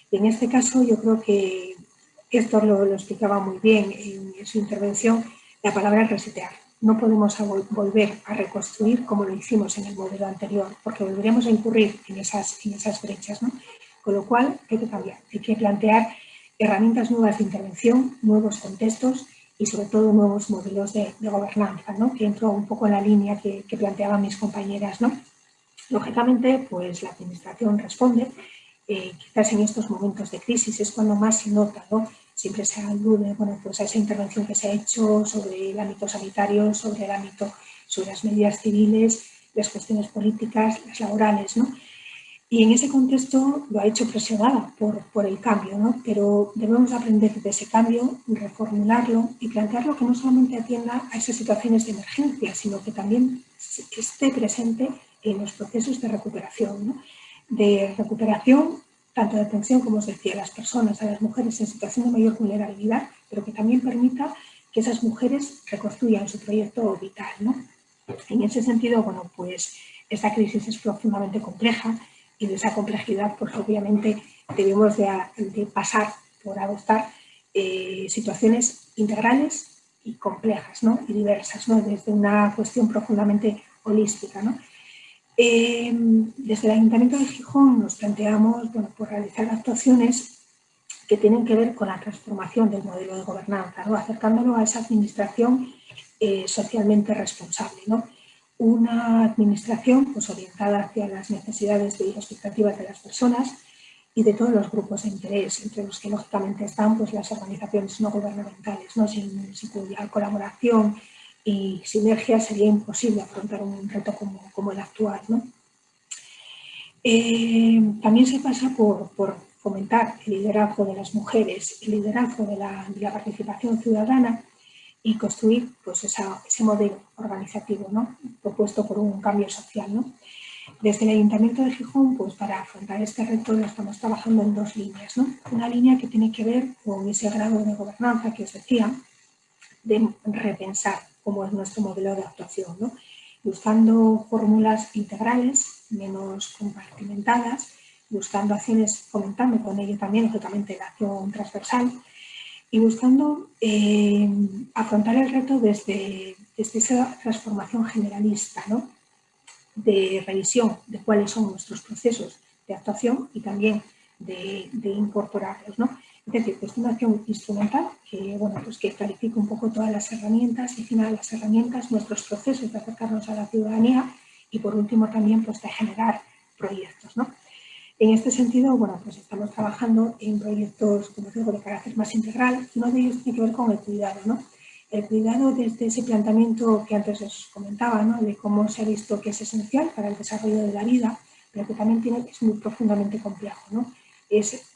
Y en este caso yo creo que esto lo, lo explicaba muy bien en, su intervención, la palabra es resetear. No podemos volver a reconstruir como lo hicimos en el modelo anterior, porque volveríamos a incurrir en esas, en esas brechas. ¿no? Con lo cual hay que cambiar, hay que plantear herramientas nuevas de intervención, nuevos contextos y sobre todo nuevos modelos de, gobernanza, ¿no? que entro un poco en la línea que, planteaban mis compañeras. ¿no? Lógicamente, pues la administración responde, eh, quizás en estos momentos de crisis es cuando más se nota, ¿no? siempre se alude bueno, pues a esa intervención que se ha hecho sobre el ámbito sanitario, sobre el ámbito, sobre las medidas civiles, las cuestiones políticas, las laborales, ¿no? Y en ese contexto lo ha hecho presionada por, por el cambio, ¿no? pero debemos aprender de ese cambio, reformularlo y plantearlo que no solamente atienda a esas situaciones de emergencia, sino que también esté presente en los procesos de recuperación. ¿no? De recuperación, tanto de atención, como os decía, a las personas, a las mujeres en situación de mayor vulnerabilidad, pero que también permita que esas mujeres reconstruyan su proyecto vital. ¿no? En ese sentido, bueno, pues esta crisis es profundamente compleja y de esa complejidad, pues obviamente debemos de, pasar por adoptar eh, situaciones integrales y complejas ¿no? y diversas, ¿no? desde una cuestión profundamente holística. ¿no? Eh, desde el Ayuntamiento de Gijón nos planteamos bueno, por realizar actuaciones que tienen que ver con la transformación del modelo de gobernanza, ¿no? acercándolo a esa administración eh, socialmente responsable. ¿no? una administración pues, orientada hacia las necesidades y expectativas de las personas y de todos los grupos de interés, entre los que lógicamente están pues, las organizaciones no gubernamentales, ¿no? Sin, cuya colaboración y sinergia sería imposible afrontar un reto como, el actual. ¿no? Eh, también se pasa por, fomentar el liderazgo de las mujeres, el liderazgo de la, de la participación ciudadana y construir pues, ese modelo organizativo ¿no? propuesto por un cambio social. ¿no? Desde el Ayuntamiento de Gijón, pues para afrontar este reto estamos trabajando en dos líneas. ¿no? Una línea que tiene que ver con ese grado de gobernanza que os decía, de repensar cómo es nuestro modelo de actuación, ¿no? buscando fórmulas integrales, menos compartimentadas, buscando acciones, fomentando con ello también, lógicamente, la acción transversal, y buscando eh, afrontar el reto desde, esa transformación generalista, ¿no? de revisión de cuáles son nuestros procesos de actuación y también de, incorporarlos. ¿no? Decir, es una acción instrumental que, bueno, pues que clarifica un poco todas las herramientas y final las herramientas, nuestros procesos de acercarnos a la ciudadanía y por último también pues, de generar proyectos. ¿no? En este sentido, bueno, pues estamos trabajando en proyectos, como digo, de carácter más integral. Uno de ellos tiene que ver con el cuidado, ¿no? El cuidado desde ese planteamiento que antes os comentaba, ¿no? De cómo se ha visto que es esencial para el desarrollo de la vida, pero que también tiene, es muy profundamente complejo, ¿no?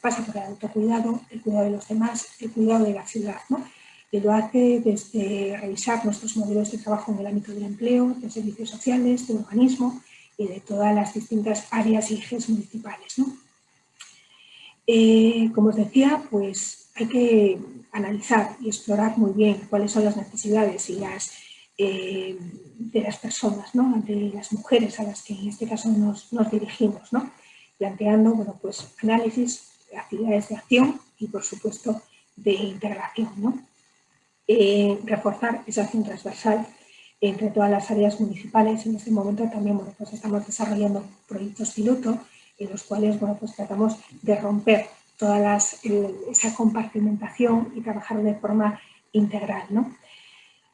Pasa por el autocuidado, el cuidado de los demás, el cuidado de la ciudad, ¿no? Y lo hace desde revisar nuestros modelos de trabajo en el ámbito del empleo, de servicios sociales, de urbanismo, y de todas las distintas áreas y ejes municipales. Eh, como os decía, pues hay que analizar y explorar muy bien cuáles son las necesidades y las, eh, de las personas, de las mujeres a las que en este caso nos, dirigimos, planteando bueno, pues, análisis, actividades de acción y por supuesto de integración. Eh, reforzar esa acción transversal entre todas las áreas municipales. En este momento también pues estamos desarrollando proyectos piloto en los cuales bueno, pues tratamos de romper toda esa compartimentación y trabajar de forma integral. ¿no?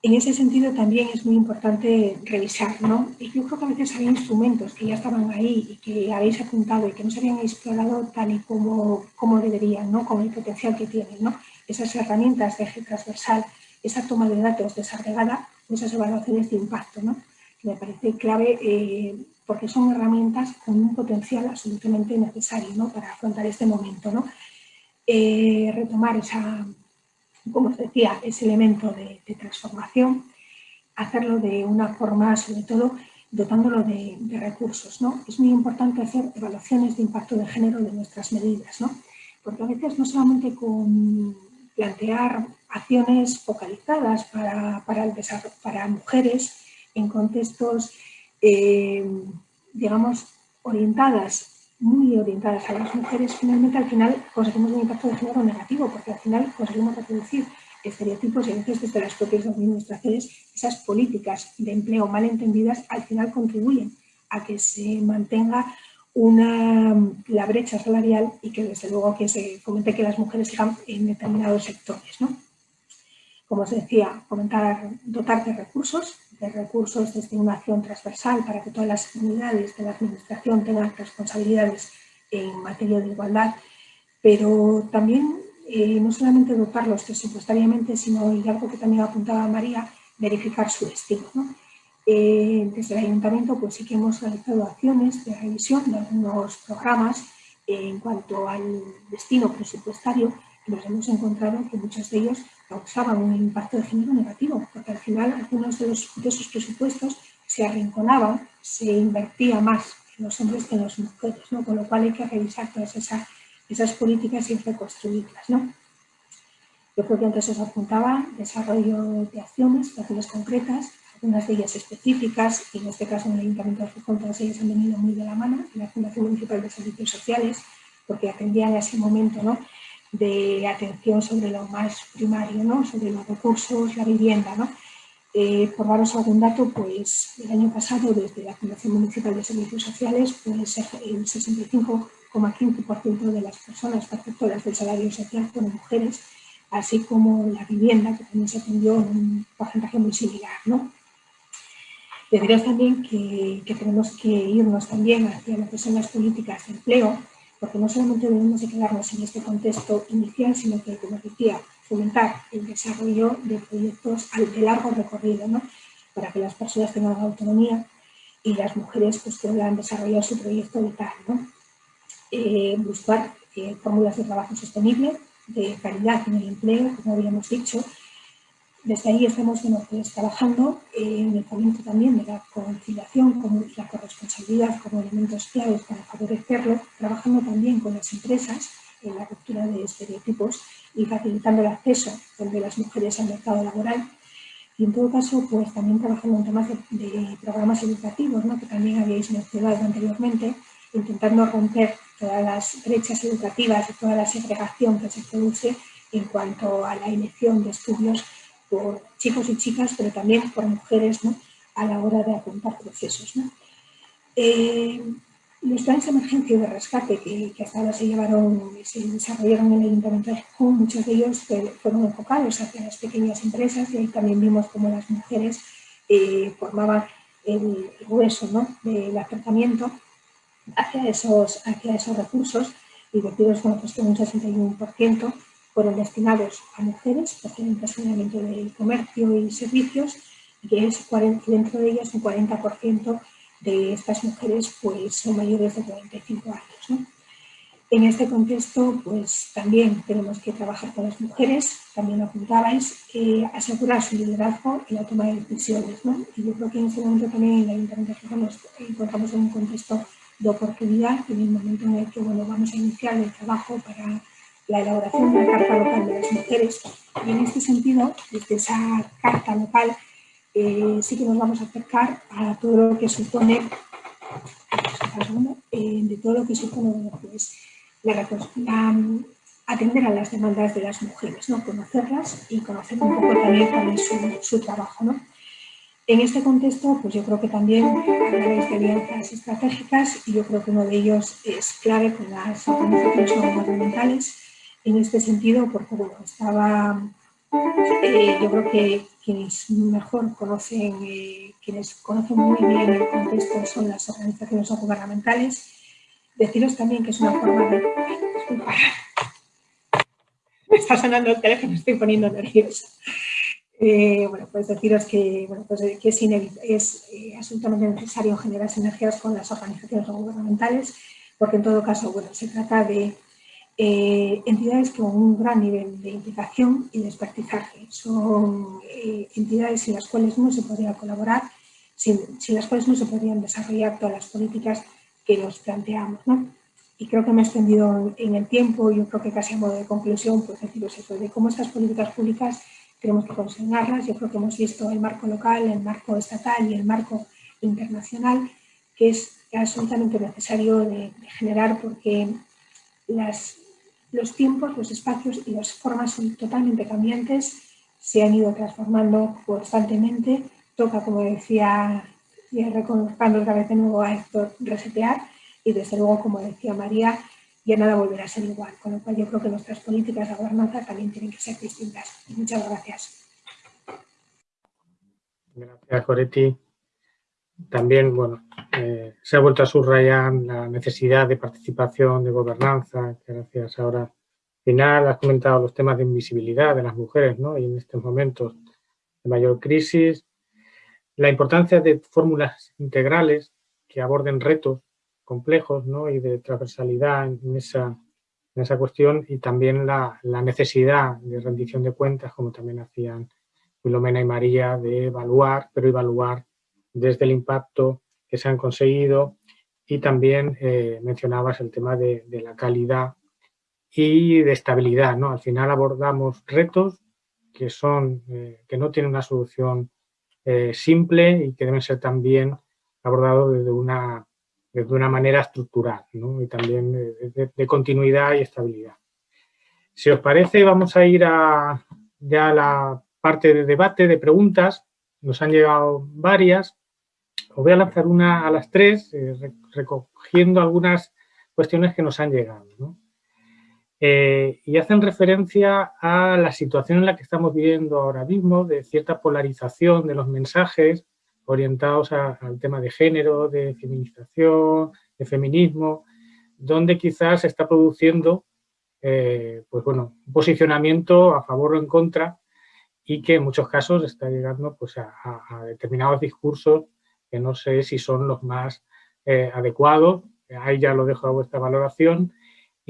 En ese sentido también es muy importante revisar, ¿no? Yo creo que a veces hay instrumentos que ya estaban ahí y que habéis apuntado y que no se habían explorado tal y como, como deberían, ¿no? Con el potencial que tienen, ¿no? Esas herramientas de eje transversal, esa toma de datos desagregada, esas evaluaciones de impacto, ¿no? me parece clave eh, porque son herramientas con un potencial absolutamente necesario ¿no? para afrontar este momento. ¿no? Eh, retomar esa, como os decía, ese elemento de, transformación, hacerlo de una forma, sobre todo, dotándolo de, recursos. ¿no? Es muy importante hacer evaluaciones de impacto de género de nuestras medidas, ¿no? porque a veces no solamente con plantear acciones focalizadas para, para, el para mujeres en contextos, eh, digamos, orientadas muy orientadas a las mujeres, finalmente al final conseguimos un impacto de género negativo, porque al final conseguimos reproducir estereotipos y a veces desde las propias administraciones esas políticas de empleo mal entendidas al final contribuyen a que se mantenga una, la brecha salarial y que desde luego que se fomente que las mujeres sigan en determinados sectores. ¿no? Como os decía, comentar, dotar de recursos, de recursos desde una acción transversal para que todas las unidades de la administración tengan responsabilidades en materia de igualdad, pero también eh, no solamente dotarlos presupuestariamente, sino, y algo que también apuntaba María, verificar su destino. Eh, desde el Ayuntamiento pues sí que hemos realizado acciones de revisión de algunos programas en cuanto al destino presupuestario y nos hemos encontrado que muchos de ellos causaban un impacto de género negativo, porque al final algunos de, los, de esos presupuestos se arrinconaban, se invertía más en los hombres que en las mujeres, ¿no? con lo cual hay que revisar todas esas, esas políticas y reconstruirlas. ¿no? Yo creo que antes os apuntaba desarrollo de acciones, acciones concretas, algunas de ellas específicas, y en este caso en el Ayuntamiento de Gijón todas ellas han venido muy de la mano, en la Fundación Municipal de Servicios Sociales, porque atendían a ese momento ¿no? De atención sobre lo más primario, ¿no? sobre los recursos, la vivienda. ¿no? Eh, por daros algún dato, pues el año pasado desde la Fundación Municipal de Servicios Sociales, pues el 65,15% de las personas perceptoras del salario social fueron mujeres, así como la vivienda, que también se atendió en un porcentaje muy similar. ¿no? Deciros también que, que tenemos que irnos también hacia lo que son las políticas de empleo, porque no solamente debemos de quedarnos en este contexto inicial, sino que, como decía, fomentar el desarrollo de proyectos de largo recorrido, ¿no? para que las personas tengan autonomía y las mujeres pues, puedan desarrollar su proyecto vital. ¿no? Eh, buscar eh, fórmulas de trabajo sostenible, de calidad en el empleo, como habíamos dicho, desde ahí estamos pues, trabajando en el fomento también de la conciliación con la corresponsabilidad como elementos claves para favorecerlo, trabajando también con las empresas en la ruptura de estereotipos y facilitando el acceso de las mujeres al mercado laboral. Y en todo caso, pues también trabajando en temas de, programas educativos, ¿no? que también habéis mencionado anteriormente, intentando romper todas las brechas educativas y toda la segregación que se produce en cuanto a la elección de estudios por chicos y chicas, pero también por mujeres ¿no? a la hora de apuntar procesos. ¿no? Eh, los planes de emergencia y de rescate que, hasta ahora se llevaron se desarrollaron en el Ayuntamiento de muchos de ellos fueron enfocados hacia las pequeñas empresas y ahí también vimos cómo las mujeres eh, formaban el grueso ¿no? del acercamiento hacia esos, hacia esos recursos y deciros bueno, pues que un 61% fueron destinados a mujeres procedentes fundamentalmente del comercio y servicios, y que es dentro de ellas un 40% de estas mujeres pues, son mayores de 45 años. En este contexto, pues también tenemos que trabajar con las mujeres, también apuntabais, eh, asegurar su liderazgo en la toma de decisiones. ¿no? Y yo creo que en este momento también en la Internet nos encontramos en un contexto de oportunidad, en el momento en el que bueno, vamos a iniciar el trabajo para la elaboración de la Carta Local de las Mujeres. Y en este sentido, desde esa Carta Local, eh, sí que nos vamos a acercar a todo lo que supone, eh, de todo lo que supone pues, la, atender a las demandas de las mujeres, ¿no? conocerlas y conocer un poco también es su, trabajo. ¿no? En este contexto, pues yo creo que también habláis de alianzas estratégicas y yo creo que uno de ellos es clave con las organizaciones no gubernamentales en este sentido, porque bueno, estaba, eh, yo creo que quienes mejor conocen, eh, quienes conocen muy bien el contexto son las organizaciones no gubernamentales. Deciros también que es una forma de... Disculpa, me está sonando el teléfono, estoy poniendo nerviosa. Eh, bueno, pues deciros que, bueno, pues que es, es eh, absolutamente necesario generar sinergias con las organizaciones gubernamentales, porque en todo caso, bueno, se trata de eh, entidades con un gran nivel de implicación y de expertizaje. Son entidades sin las cuales no se podría colaborar, sin, sin, las cuales no se podrían desarrollar todas las políticas que nos planteamos. ¿no? Y creo que me he extendido en el tiempo, yo creo que casi a modo de conclusión, pues deciros eso, de cómo estas políticas públicas tenemos que consignarlas. Yo creo que hemos visto el marco local, el marco estatal y el marco internacional, que es absolutamente necesario de, generar porque las, los tiempos, los espacios y las formas son totalmente cambiantes, se han ido transformando constantemente. Toca, como decía, y reconozcando otra vez de nuevo a Héctor, resetear y desde luego, como decía María, ya nada volverá a ser igual, con lo cual yo creo que nuestras políticas de gobernanza también tienen que ser distintas. Muchas gracias. Gracias, Coretti. También, bueno, eh, se ha vuelto a subrayar la necesidad de participación, de gobernanza, gracias ahora al final has comentado los temas de invisibilidad de las mujeres, ¿no? Y en estos momentos de mayor crisis, la importancia de fórmulas integrales que aborden retos complejos ¿no? y de transversalidad en esa, en esa cuestión y también la, la, necesidad de rendición de cuentas, como también hacían Filomena y María, de evaluar, pero evaluar desde el impacto que se han conseguido y también eh, mencionabas el tema de, la calidad y de estabilidad. ¿no? Al final abordamos retos que, son, eh, que no tienen una solución eh, simple y que deben ser también abordados desde una de una manera estructural ¿no? y también de, continuidad y estabilidad. Si os parece, vamos a ir a ya a la parte de debate, de preguntas. Nos han llegado varias. Os voy a lanzar una a las tres, eh, recogiendo algunas cuestiones que nos han llegado. Eh, y hacen referencia a la situación en la que estamos viviendo ahora mismo, de cierta polarización de los mensajes, orientados al tema de género, de feminización, de feminismo, donde quizás se está produciendo eh, pues bueno, un posicionamiento a favor o en contra y que en muchos casos está llegando pues, a, determinados discursos que no sé si son los más eh, adecuados, ahí ya lo dejo a vuestra valoración,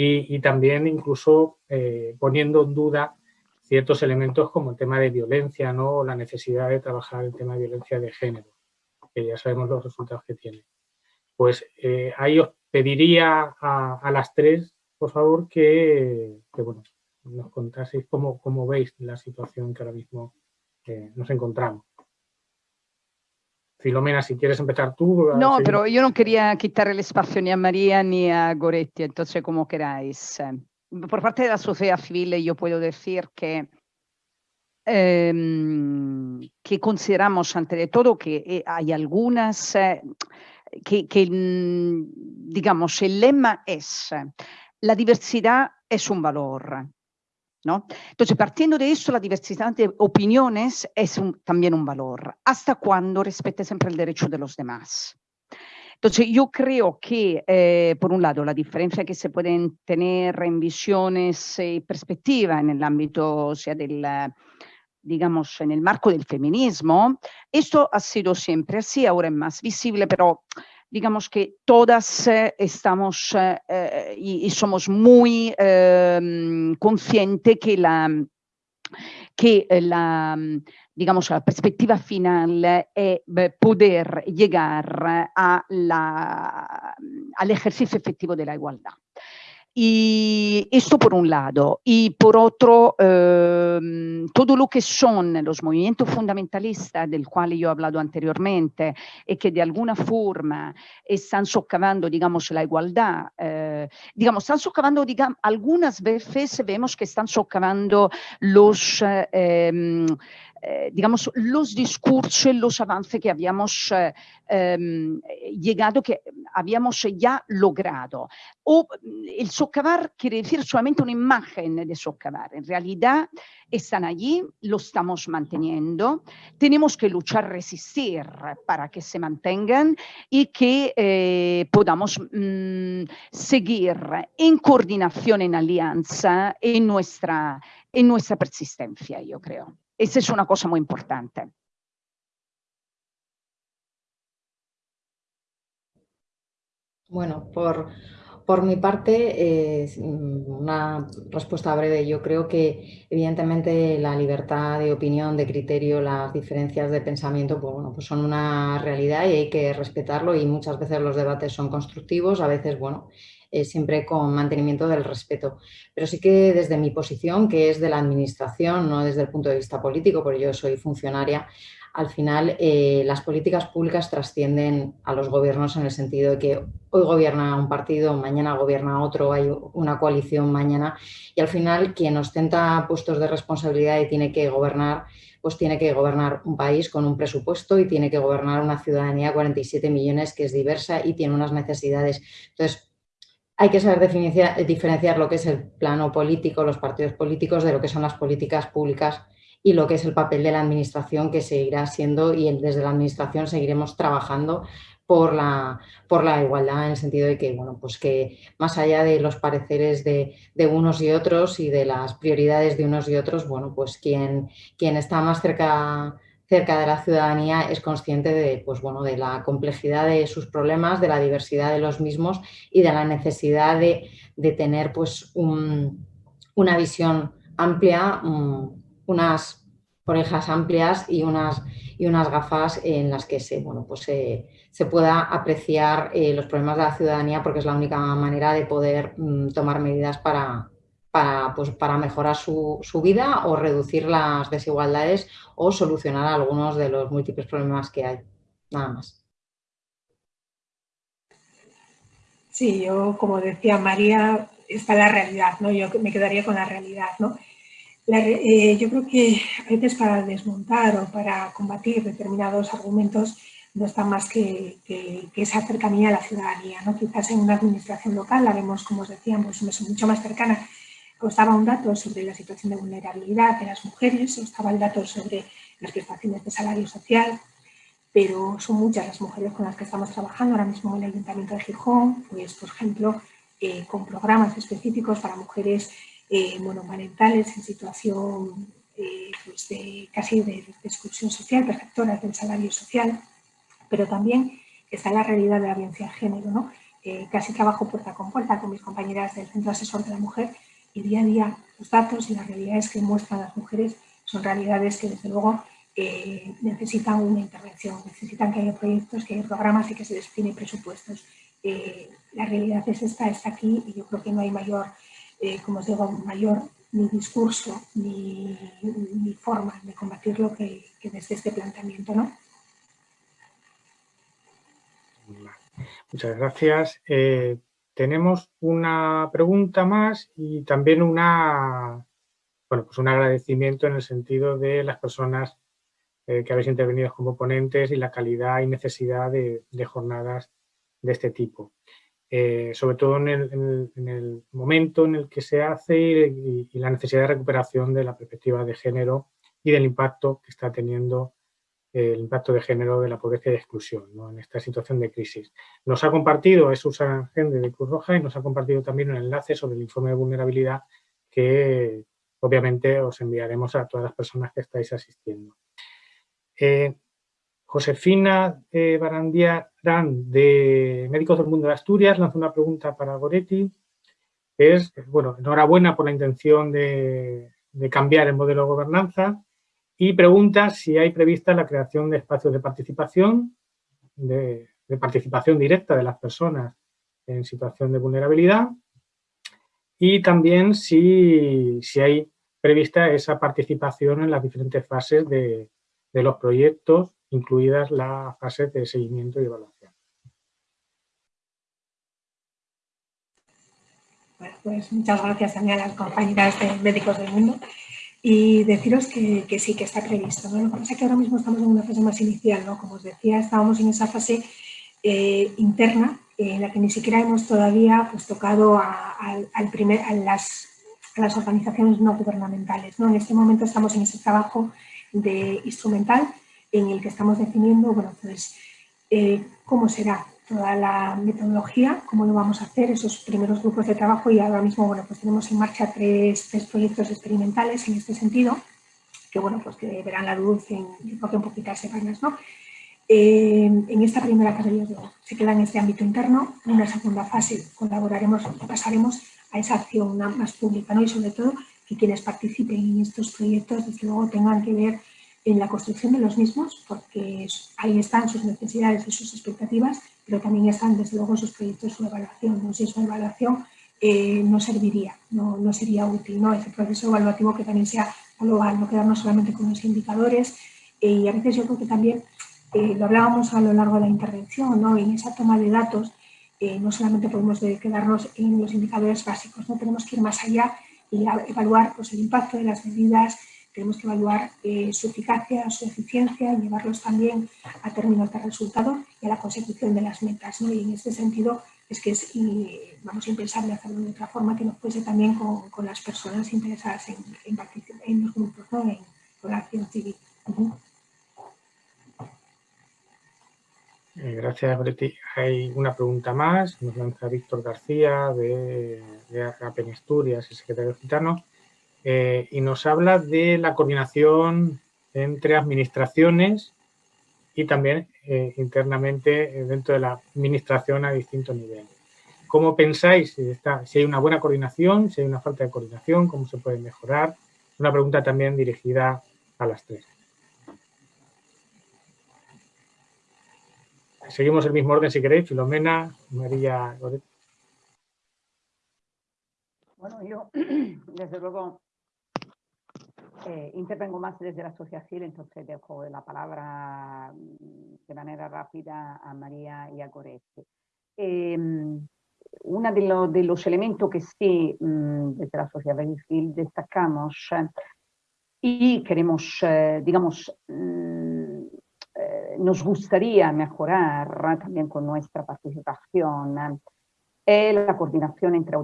y, también incluso eh, poniendo en duda ciertos elementos como el tema de violencia, ¿no? la necesidad de trabajar el tema de violencia de género, que ya sabemos los resultados que tiene. Pues eh, ahí os pediría a, las tres, por favor, que, bueno, nos contaseis cómo, cómo, veis la situación que ahora mismo nos encontramos. Filomena, si quieres empezar tú. No, pero yo no quería quitar el espacio ni a María ni a Goretti, entonces como queráis por parte de la sociedad civil yo puedo decir que, eh, que consideramos ante todo que eh, hay algunas, eh, que, que, mm, digamos, el lema es la diversidad es un valor. ¿No? Entonces, partiendo de eso, la diversidad de opiniones es un, también un valor, hasta cuando respete siempre el derecho de los demás. Entonces, yo creo que, eh, por un lado, la diferencia que se pueden tener en visiones y perspectiva en el ámbito, sea, del, digamos, en el marco del feminismo, esto ha sido siempre así, ahora es más visible, pero digamos que todas eh, estamos eh, y, y, somos muy ehm, conscientes que la que la, digamos, la perspectiva final è poter llegar all'esercizio effettivo della igualdad. Y esto por un lado. Y por otro, eh, todo lo que son los movimientos fundamentalistas del cual yo he hablado anteriormente y que de alguna forma están socavando, digamos, la igualdad, eh, digamos, están socavando, digamos, algunas veces vemos que están socavando los... Eh, eh, digamos, los discursos, los avances que habíamos eh, em, llegado, que habíamos ya logrado. O el socavar quiere decir solamente una imagen de socavar. En realidad están allí, lo estamos manteniendo. Tenemos que luchar, resistir para que se mantengan y que eh, podamos mm, seguir en coordinación, en alianza, en nuestra, en nuestra persistencia, yo creo. Esa es una cosa muy importante. Bueno, por, por mi parte, una respuesta breve. Yo creo que evidentemente la libertad de opinión, de criterio, las diferencias de pensamiento, pues, bueno, pues son una realidad y hay que respetarlo y muchas veces los debates son constructivos, a veces, bueno, eh, siempre con mantenimiento del respeto. Pero sí que desde mi posición, que es de la administración, no desde el punto de vista político, porque yo soy funcionaria, al final eh, las políticas públicas trascienden a los gobiernos en el sentido de que hoy gobierna un partido, mañana gobierna otro, hay una coalición mañana y al final quien ostenta puestos de responsabilidad y tiene que gobernar, pues tiene que gobernar un país con un presupuesto y tiene que gobernar una ciudadanía de 47 millones que es diversa y tiene unas necesidades. Entonces, hay que saber diferenciar lo que es el plano político, los partidos políticos, de lo que son las políticas públicas y lo que es el papel de la administración que seguirá siendo y desde la administración seguiremos trabajando por la, por la igualdad en el sentido de que, bueno, pues que más allá de los pareceres de, unos y otros y de las prioridades de unos y otros, bueno, pues quien, quien está más cerca cerca de la ciudadanía es consciente de, pues bueno, de la complejidad de sus problemas, de la diversidad de los mismos y de la necesidad de, tener pues, una visión amplia, unas orejas amplias y unas, y unas gafas en las que se, bueno, pues se, pueda apreciar eh, los problemas de la ciudadanía porque es la única manera de poder mm, tomar medidas para, para, pues, para mejorar su, su, vida o reducir las desigualdades o solucionar algunos de los múltiples problemas que hay. Nada más. Sí, yo como decía María, está la realidad, ¿no? Yo me quedaría con la realidad, ¿no? Eh, yo creo que a veces para desmontar o para combatir determinados argumentos no está más que, que, esa cercanía a la ciudadanía. ¿no? Quizás en una administración local la vemos, como os decíamos, mucho más cercana estaba un dato sobre la situación de vulnerabilidad de las mujeres, estaba el dato sobre las prestaciones de salario social, pero son muchas las mujeres con las que estamos trabajando ahora mismo en el Ayuntamiento de Gijón, pues por ejemplo, eh, con programas específicos para mujeres eh, monomarentales en situación eh, pues de, casi de, exclusión social, perceptoras del salario social, pero también está la realidad de la violencia de género. ¿no? casi trabajo puerta con puerta con mis compañeras del Centro Asesor de la Mujer y día a día los datos y las realidades que muestran las mujeres son realidades que desde luego eh, necesitan una intervención, necesitan que haya proyectos, que haya programas y que se destine presupuestos. Eh, la realidad es esta, está aquí y yo creo que no hay mayor, eh, como os digo, mayor ni discurso ni, forma de combatirlo que, que desde este planteamiento. ¿no? Muchas gracias. Tenemos una pregunta más y también una, bueno, pues un agradecimiento en el sentido de las personas eh, que habéis intervenido como ponentes y la calidad y necesidad de, jornadas de este tipo. Eh, sobre todo en el, momento en el que se hace y, la necesidad de recuperación de la perspectiva de género y del impacto que está teniendo el impacto de género de la pobreza y de exclusión en esta situación de crisis. Nos ha compartido, es Susan Gende de Cruz Roja y nos ha compartido también un enlace sobre el informe de vulnerabilidad que obviamente os enviaremos a todas las personas que estáis asistiendo. Eh, Josefina eh, Barandiarán de Médicos del Mundo de Asturias lanza una pregunta para Goretti. Es, bueno, enhorabuena por la intención de cambiar el modelo de gobernanza y pregunta si hay prevista la creación de espacios de participación, de, participación directa de las personas en situación de vulnerabilidad y también si, hay prevista esa participación en las diferentes fases de, los proyectos, incluidas las fases de seguimiento y evaluación. Pues muchas gracias también a las compañeras de Médicos del Mundo Y deciros que, que, sí, que está previsto. ¿no? Lo que pasa es que ahora mismo estamos en una fase más inicial, ¿no? Como os decía, estábamos en esa fase eh, interna en la que ni siquiera hemos todavía pues, tocado a, al primer, a, las, a las organizaciones no gubernamentales. ¿no? En este momento estamos en ese trabajo de instrumental en el que estamos definiendo bueno, pues, eh, cómo será toda la metodología, cómo lo vamos a hacer, esos primeros grupos de trabajo y ahora mismo bueno, pues tenemos en marcha tres, tres proyectos experimentales en este sentido, que bueno, pues que verán la luz en, en poquitas semanas. ¿no? Eh, en esta primera fase se queda en este ámbito interno, en una segunda fase colaboraremos, pasaremos a esa acción más pública ¿no? y sobre todo que quienes participen en estos proyectos desde luego tengan que ver en la construcción de los mismos, porque ahí están sus necesidades y sus expectativas, pero también están desde luego sus proyectos, su evaluación. ¿no? Si su evaluación eh, no serviría, no, no, sería útil, ¿no? ese proceso evaluativo que también sea global, no quedarnos solamente con los indicadores eh, y a veces yo creo que también, eh, lo hablábamos a lo largo de la intervención, ¿no? en esa toma de datos no solamente podemos quedarnos en los indicadores básicos, no tenemos que ir más allá y evaluar pues, el impacto de las medidas, tenemos que evaluar eh, su eficacia, su eficiencia, llevarlos también a términos de resultado y a la consecución de las metas. ¿no? Y en este sentido es que es, vamos impensable hacerlo de otra forma que no fuese también con, con las personas interesadas en, en, en los grupos, ¿no? en, con la acción civil. Eh, gracias, Breti. Hay una pregunta más, nos lanza Víctor García de, de Apen Asturias, el secretario gitano. Eh, y nos habla de la coordinación entre administraciones y también eh, internamente eh, dentro de la administración a distintos niveles. ¿Cómo pensáis si, hay una buena coordinación, si hay una falta de coordinación, cómo se puede mejorar? Una pregunta también dirigida a las tres. Seguimos el mismo orden si queréis, Filomena, María Bueno, yo desde luego eh, intervengo más desde la civil, entonces dejo la palabra mm, de manera rápida a María y a Goretti. Eh, uno de, lo, de, los elementos que sí mmm, desde la sociedad civil destacamos y queremos, eh, digamos, mmm, nos gustaría mejorar también con nuestra participación la coordinación entre,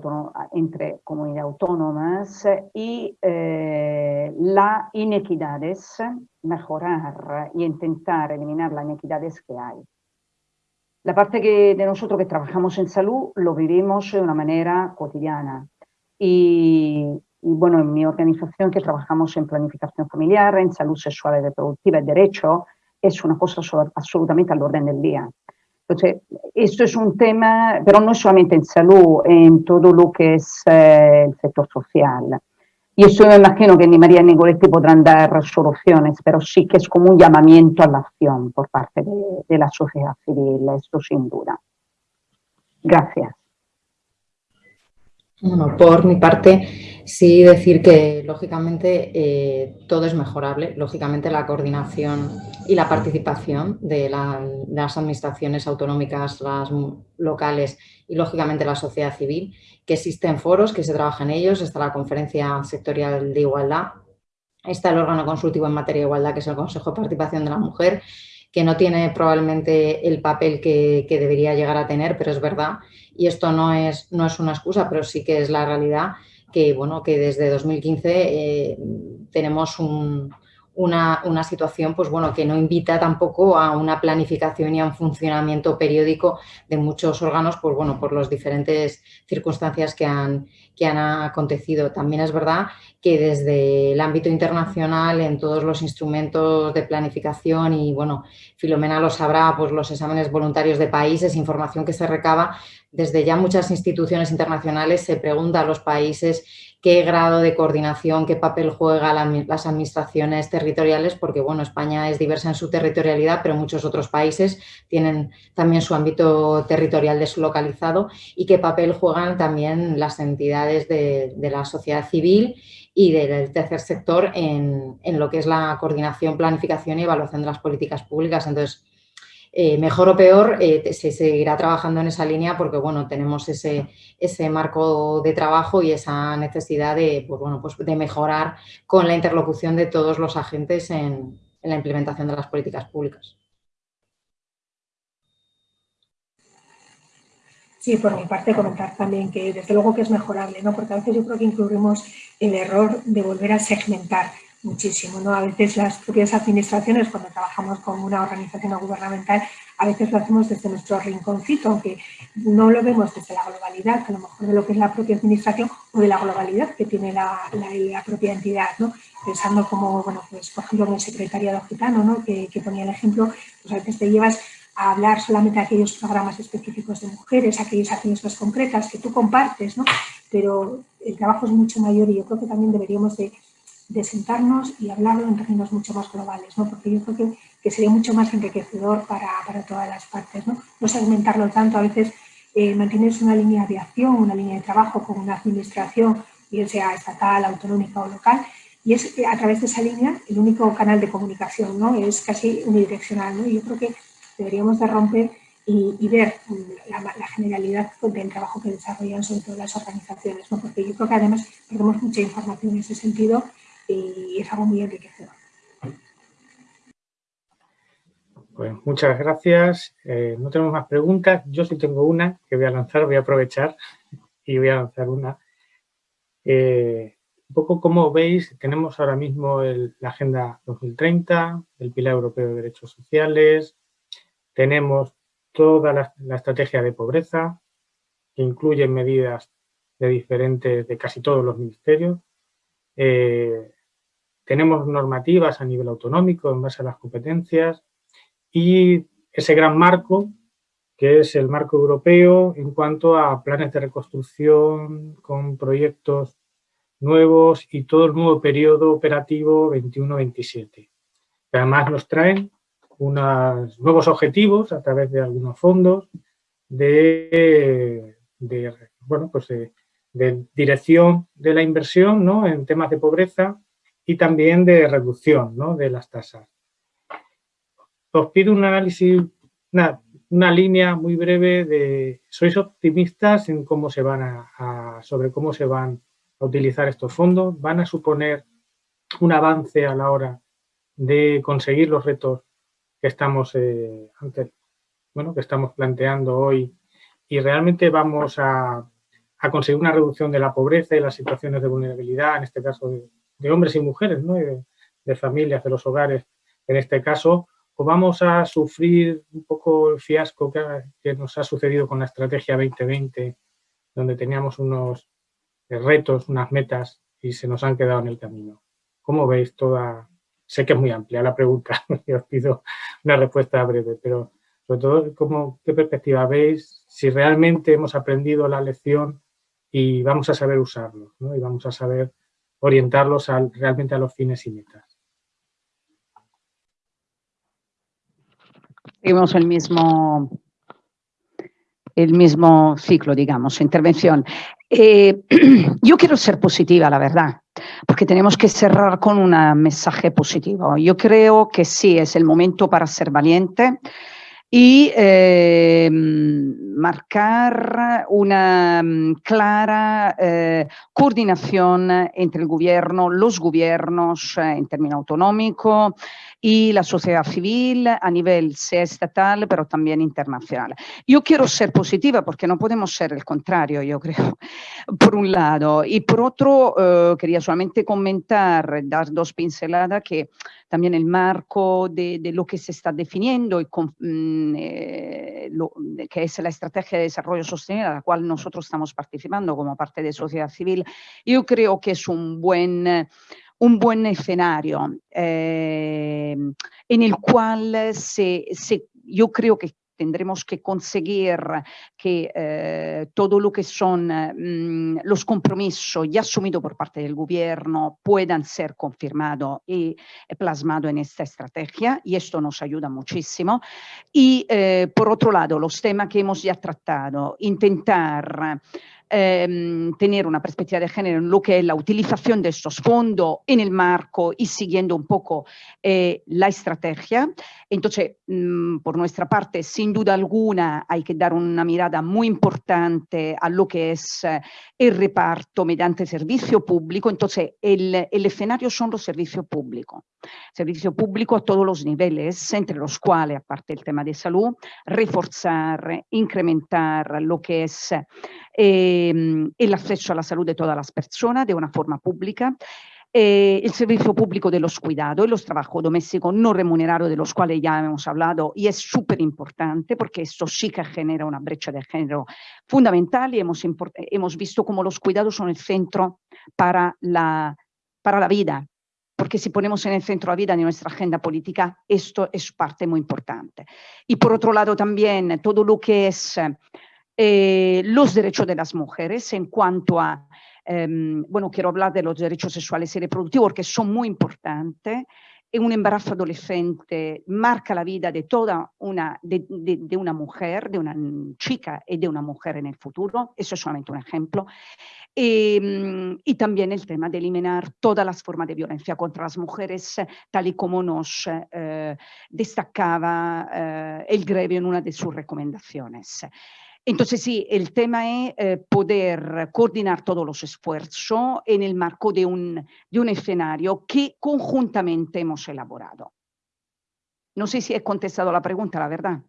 entre autónomas y eh, las inequidades, mejorar y intentar eliminar las inequidades que hay. La parte que, de nosotros que trabajamos en salud lo vivimos de una manera cotidiana y, y, bueno, en mi organización que trabajamos en planificación familiar, en salud sexual y reproductiva y derecho, es una cosa absolutamente al orden del día. Entonces, esto es un tema, pero no solamente en salud, en todo lo que es eh, el sector social. Y eso me imagino que ni María ni Goretti podrán dar soluciones, pero sí que es como un llamamiento a la acción por parte de, de la sociedad civil, esto sin duda. Gracias. Bueno, por mi parte, Sí decir que, lógicamente, eh, todo es mejorable. Lógicamente, la coordinación y la participación de, las administraciones autonómicas, las locales y, lógicamente, la sociedad civil, que existen foros, que se trabaja en ellos, está la Conferencia Sectorial de Igualdad, está el órgano consultivo en materia de igualdad, que es el Consejo de Participación de la Mujer, que no tiene probablemente el papel que debería llegar a tener, pero es verdad, y esto no es, no es una excusa, pero sí que es la realidad, que, bueno, que desde 2015 eh, tenemos una, una, situación pues, bueno, que no invita tampoco a una planificación y a un funcionamiento periódico de muchos órganos pues, bueno, por las diferentes circunstancias que han, que han acontecido. También es verdad que desde el ámbito internacional, en todos los instrumentos de planificación y, bueno, Filomena lo sabrá, pues los exámenes voluntarios de países, información que se recaba, desde ya muchas instituciones internacionales se pregunta a los países qué grado de coordinación, qué papel juegan las administraciones territoriales, porque bueno, España es diversa en su territorialidad, pero muchos otros países tienen también su ámbito territorial deslocalizado y qué papel juegan también las entidades de, la sociedad civil y del tercer sector en, en, lo que es la coordinación, planificación y evaluación de las políticas públicas. Entonces, eh, mejor o peor, eh, se seguirá trabajando en esa línea porque, bueno, tenemos ese, ese marco de trabajo y esa necesidad de, pues, bueno, pues de mejorar con la interlocución de todos los agentes en, la implementación de las políticas públicas. Sí, por mi parte comentar también que desde luego que es mejorable, ¿no? porque a veces yo creo que incurrimos el error de volver a segmentar muchísimo. ¿no? A veces las propias administraciones, cuando trabajamos con una organización gubernamental, a veces lo hacemos desde nuestro rinconcito, aunque no lo vemos desde la globalidad, a lo mejor de lo que es la propia administración o de la globalidad que tiene la, la, propia entidad, ¿no? pensando como, bueno, pues por ejemplo en el secretariado gitano, ¿no? que, ponía el ejemplo, pues a veces te llevas a hablar solamente de aquellos programas específicos de mujeres, aquellas acciones más concretas que tú compartes, ¿no? pero el trabajo es mucho mayor y yo creo que también deberíamos de de sentarnos y hablarlo en términos mucho más globales, ¿no? porque yo creo que, que sería mucho más enriquecedor para, para, todas las partes. No, no segmentarlo tanto, a veces eh, mantienes una línea de acción, una línea de trabajo con una administración, bien sea estatal, autonómica o local, y es eh, a través de esa línea el único canal de comunicación, ¿no? es casi unidireccional. ¿no? Yo creo que deberíamos de romper y, ver la, la, generalidad del trabajo que desarrollan sobre todo las organizaciones, ¿no? porque yo creo que además perdemos mucha información en ese sentido y es algo muy enriquecedor. Pues muchas gracias. Eh, no tenemos más preguntas. Yo sí tengo una que voy a lanzar, voy a aprovechar y voy a lanzar una. Eh, un poco como veis, tenemos ahora mismo la Agenda 2030, el Pilar Europeo de Derechos Sociales, tenemos toda la, estrategia de pobreza, que incluye medidas de diferentes, de casi todos los ministerios. Eh, tenemos normativas a nivel autonómico en base a las competencias y ese gran marco que es el marco europeo en cuanto a planes de reconstrucción con proyectos nuevos y todo el nuevo periodo operativo 21-27. Además nos traen unos nuevos objetivos a través de algunos fondos de, bueno, pues de, dirección de la inversión ¿no? en temas de pobreza y también de reducción ¿no? de las tasas. Os pido un análisis, una, línea muy breve de, ¿sois optimistas en cómo se van a, sobre cómo se van a utilizar estos fondos? ¿Van a suponer un avance a la hora de conseguir los retos que estamos, eh, bueno, que estamos planteando hoy y realmente vamos a, a conseguir una reducción de la pobreza y las situaciones de vulnerabilidad, en este caso de, de hombres y mujeres, ¿no? de, familias, de los hogares, en este caso, o vamos a sufrir un poco el fiasco que, nos ha sucedido con la Estrategia 2020, donde teníamos unos retos, unas metas y se nos han quedado en el camino. ¿Cómo veis toda...? Sé que es muy amplia la pregunta y os pido una respuesta breve, pero sobre todo, ¿cómo, ¿qué perspectiva veis? Si realmente hemos aprendido la lección y vamos a saber usarlo, ¿no? y vamos a saber orientarlos realmente a los fines y metas. Seguimos el mismo, el mismo ciclo, digamos, intervención. Eh, yo quiero ser positiva, la verdad, porque tenemos que cerrar con un mensaje positivo. Yo creo que sí, es el momento para ser valiente, y eh, marcar una mm, clara eh, coordinación entre el gobierno, los gobiernos eh, en términos autonómicos y la sociedad civil a nivel sea estatal, pero también internacional. Yo quiero ser positiva porque no podemos ser el contrario, yo creo, por un lado. Y por otro, quería solamente comentar, dar dos pinceladas que también el marco de, de lo que se está definiendo y con, mm, eh, lo, que es la estrategia de desarrollo sostenible a la cual nosotros estamos participando como parte de sociedad civil, yo creo que es un buen un buen escenario eh, en el cual se, se, yo creo que tendremos que conseguir que eh, todo lo que son mm, los compromisos ya asumidos por parte del gobierno puedan ser confirmados y plasmados en esta estrategia y esto nos ayuda muchísimo. Y eh, por otro lado, los temas que hemos ya tratado, intentar Em, tener una perspectiva de género en lo que es la utilización de estos fondos en el marco y siguiendo un poco eh, la estrategia. Entonces, mm, por nuestra parte, sin duda alguna, hay que dar una mirada muy importante a lo que es eh, el reparto mediante servicio público. Entonces, el, el escenario son los servicios públicos. Servicio público a todos los niveles, entre los cuales, aparte del tema de salud, reforzar, incrementar lo que es eh, el acceso a la salud de todas las personas de una forma pública, eh, el servicio público de los cuidados y los trabajos domésticos no remunerados de los cuales ya hemos hablado y es súper importante porque esto sí que genera una brecha de género fundamental y hemos, hemos visto como los cuidados son el centro para la, para la vida, porque si ponemos en el centro la vida de nuestra agenda política, esto es parte muy importante. Y por otro lado también todo lo que es eh, los derechos de las mujeres en cuanto a, em, bueno, quiero hablar de los derechos sexuales y reproductivos porque son muy importantes. Un embarazo adolescente marca la vida de toda una, de, una mujer, de una chica y de una mujer en el futuro. Eso es solamente un ejemplo. Em, y, también el tema de eliminar todas las formas de violencia contra las mujeres, tal y como nos eh, destacaba eh, el Grevio en una de sus recomendaciones. Entonces sí, el tema es eh, poder coordinar todos los esfuerzos en el marco de un, escenario que conjuntamente hemos elaborado. No sé si he contestado la pregunta, la verdad.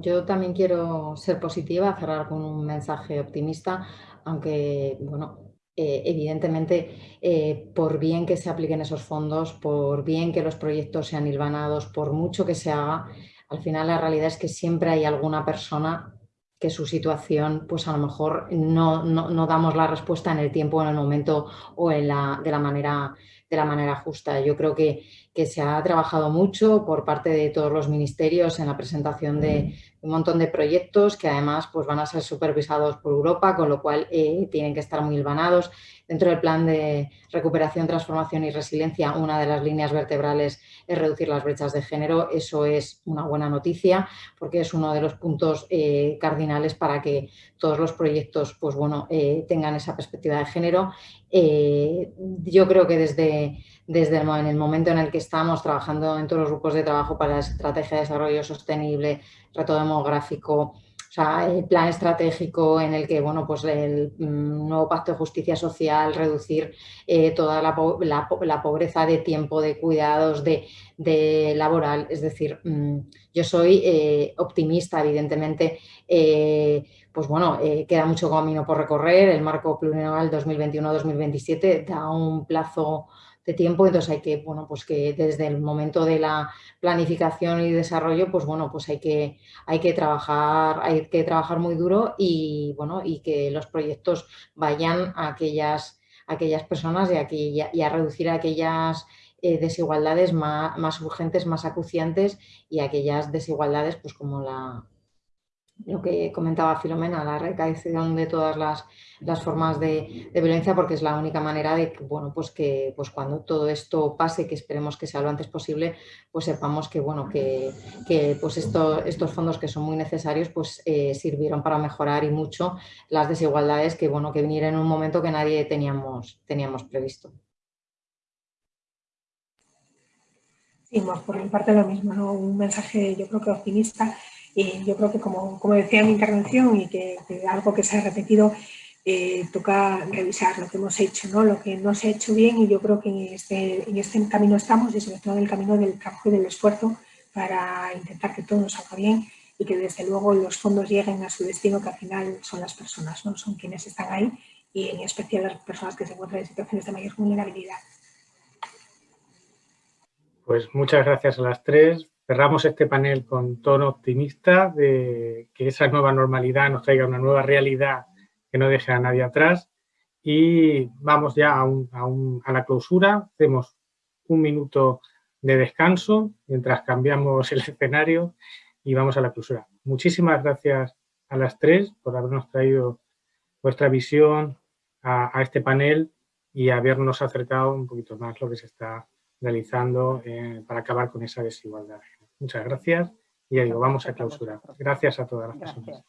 yo también quiero ser positiva, cerrar con un mensaje optimista, aunque, bueno, eh, evidentemente, eh, por bien que se apliquen esos fondos, por bien que los proyectos sean hilvanados, por mucho que se haga, al final la realidad es que siempre hay alguna persona que su situación, pues a lo mejor no, no, damos la respuesta en el tiempo, en el momento o en la, de, la manera, de la manera justa. Yo creo que, que se ha trabajado mucho por parte de todos los ministerios en la presentación de un montón de proyectos que además pues, van a ser supervisados por Europa, con lo cual eh, tienen que estar muy hilvanados. Dentro del plan de recuperación, transformación y resiliencia, una de las líneas vertebrales es reducir las brechas de género. Eso es una buena noticia porque es uno de los puntos eh, cardinales para que todos los proyectos pues, bueno, eh, tengan esa perspectiva de género. Yo creo que desde, desde el, en el momento en el que estamos trabajando en todos los grupos de trabajo para la estrategia de desarrollo sostenible, reto demográfico, o sea, el plan estratégico en el que, bueno, pues el mm, nuevo pacto de justicia social, reducir eh, toda la, pobreza de tiempo, de cuidados, de, de laboral. Es decir, mm, yo soy eh, optimista, evidentemente, eh, pues bueno, queda mucho camino por recorrer. El marco plurianual 2021-2027 da un plazo de tiempo, entonces hay que, bueno, pues que desde el momento de la planificación y desarrollo, pues bueno, pues hay que, hay que trabajar, hay que trabajar muy duro y bueno, y que los proyectos vayan a aquellas, aquellas personas y a, y a reducir aquellas eh, desigualdades más, más, urgentes, más acuciantes y aquellas desigualdades, pues como la, lo que comentaba Filomena, la recaíción de todas las, formas de, violencia, porque es la única manera de que, bueno, pues que pues cuando todo esto pase, que esperemos que sea lo antes posible, pues sepamos que, bueno, que, pues esto, estos fondos que son muy necesarios, pues eh, sirvieron para mejorar y mucho las desigualdades que, bueno, que vinieron en un momento que nadie teníamos, teníamos previsto. Sí, por mi parte lo mismo, un mensaje yo creo que optimista y yo creo que, como, como decía en mi intervención, y que, algo que se ha repetido, eh, toca revisar lo que hemos hecho, ¿no? lo que no se ha hecho bien y yo creo que en este, en este camino estamos y sobre todo en el camino del trabajo y del esfuerzo para intentar que todo salga bien y que desde luego los fondos lleguen a su destino que al final son las personas, ¿no? son quienes están ahí y en especial las personas que se encuentran en situaciones de mayor vulnerabilidad. Pues muchas gracias a las tres cerramos este panel con tono optimista de que esa nueva normalidad nos traiga una nueva realidad que no deje a nadie atrás y vamos ya a, la clausura, hacemos un minuto de descanso mientras cambiamos el escenario y vamos a la clausura. Muchísimas gracias a las tres por habernos traído vuestra visión a, este panel y habernos acercado un poquito más lo que se está realizando eh, para acabar con esa desigualdad. Muchas gracias y ya digo, vamos a clausurar. Gracias a todas las personas.